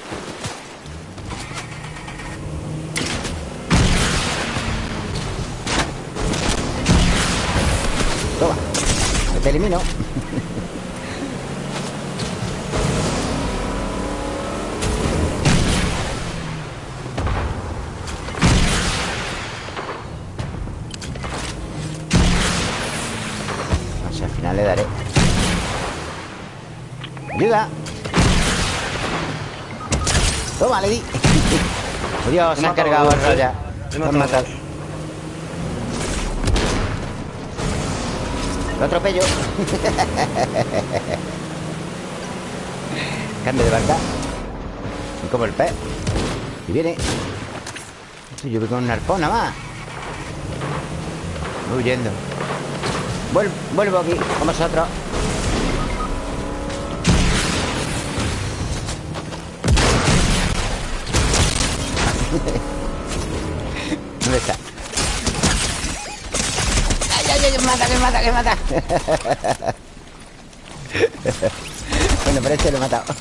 Toma Te elimino Toma, le di. Oh, Dios, se
Me
ha cargado el roya
Me
han
matado.
Lo atropello. Cambio de barca. Y como el pez. Y viene. Yo voy con un arpón nada más. Voy huyendo. Vuel- Vuelvo aquí con vosotros mata, que mata, que mata! bueno, pero este lo he matado.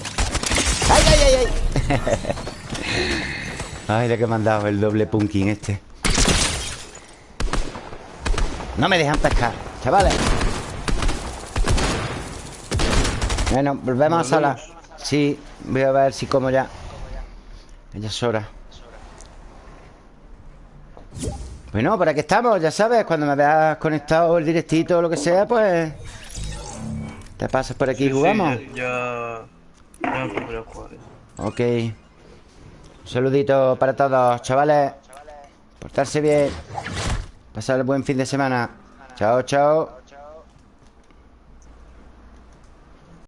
¡Ay, ay, ay, ay! Ay, lo que me han dado el doble punking este. No me dejan pescar, chavales. Bueno, volvemos a sala. Sí, voy a ver si como ya. Ya es hora. Bueno, por aquí estamos, ya sabes, cuando me veas conectado el directito o lo que sea, pues... Te pasas por aquí y jugamos.
Sí, ya, ya, me jugar.
Ok. Un saludito para todos, chavales. Portarse bien. Pasar el buen fin de semana. Chao, chao.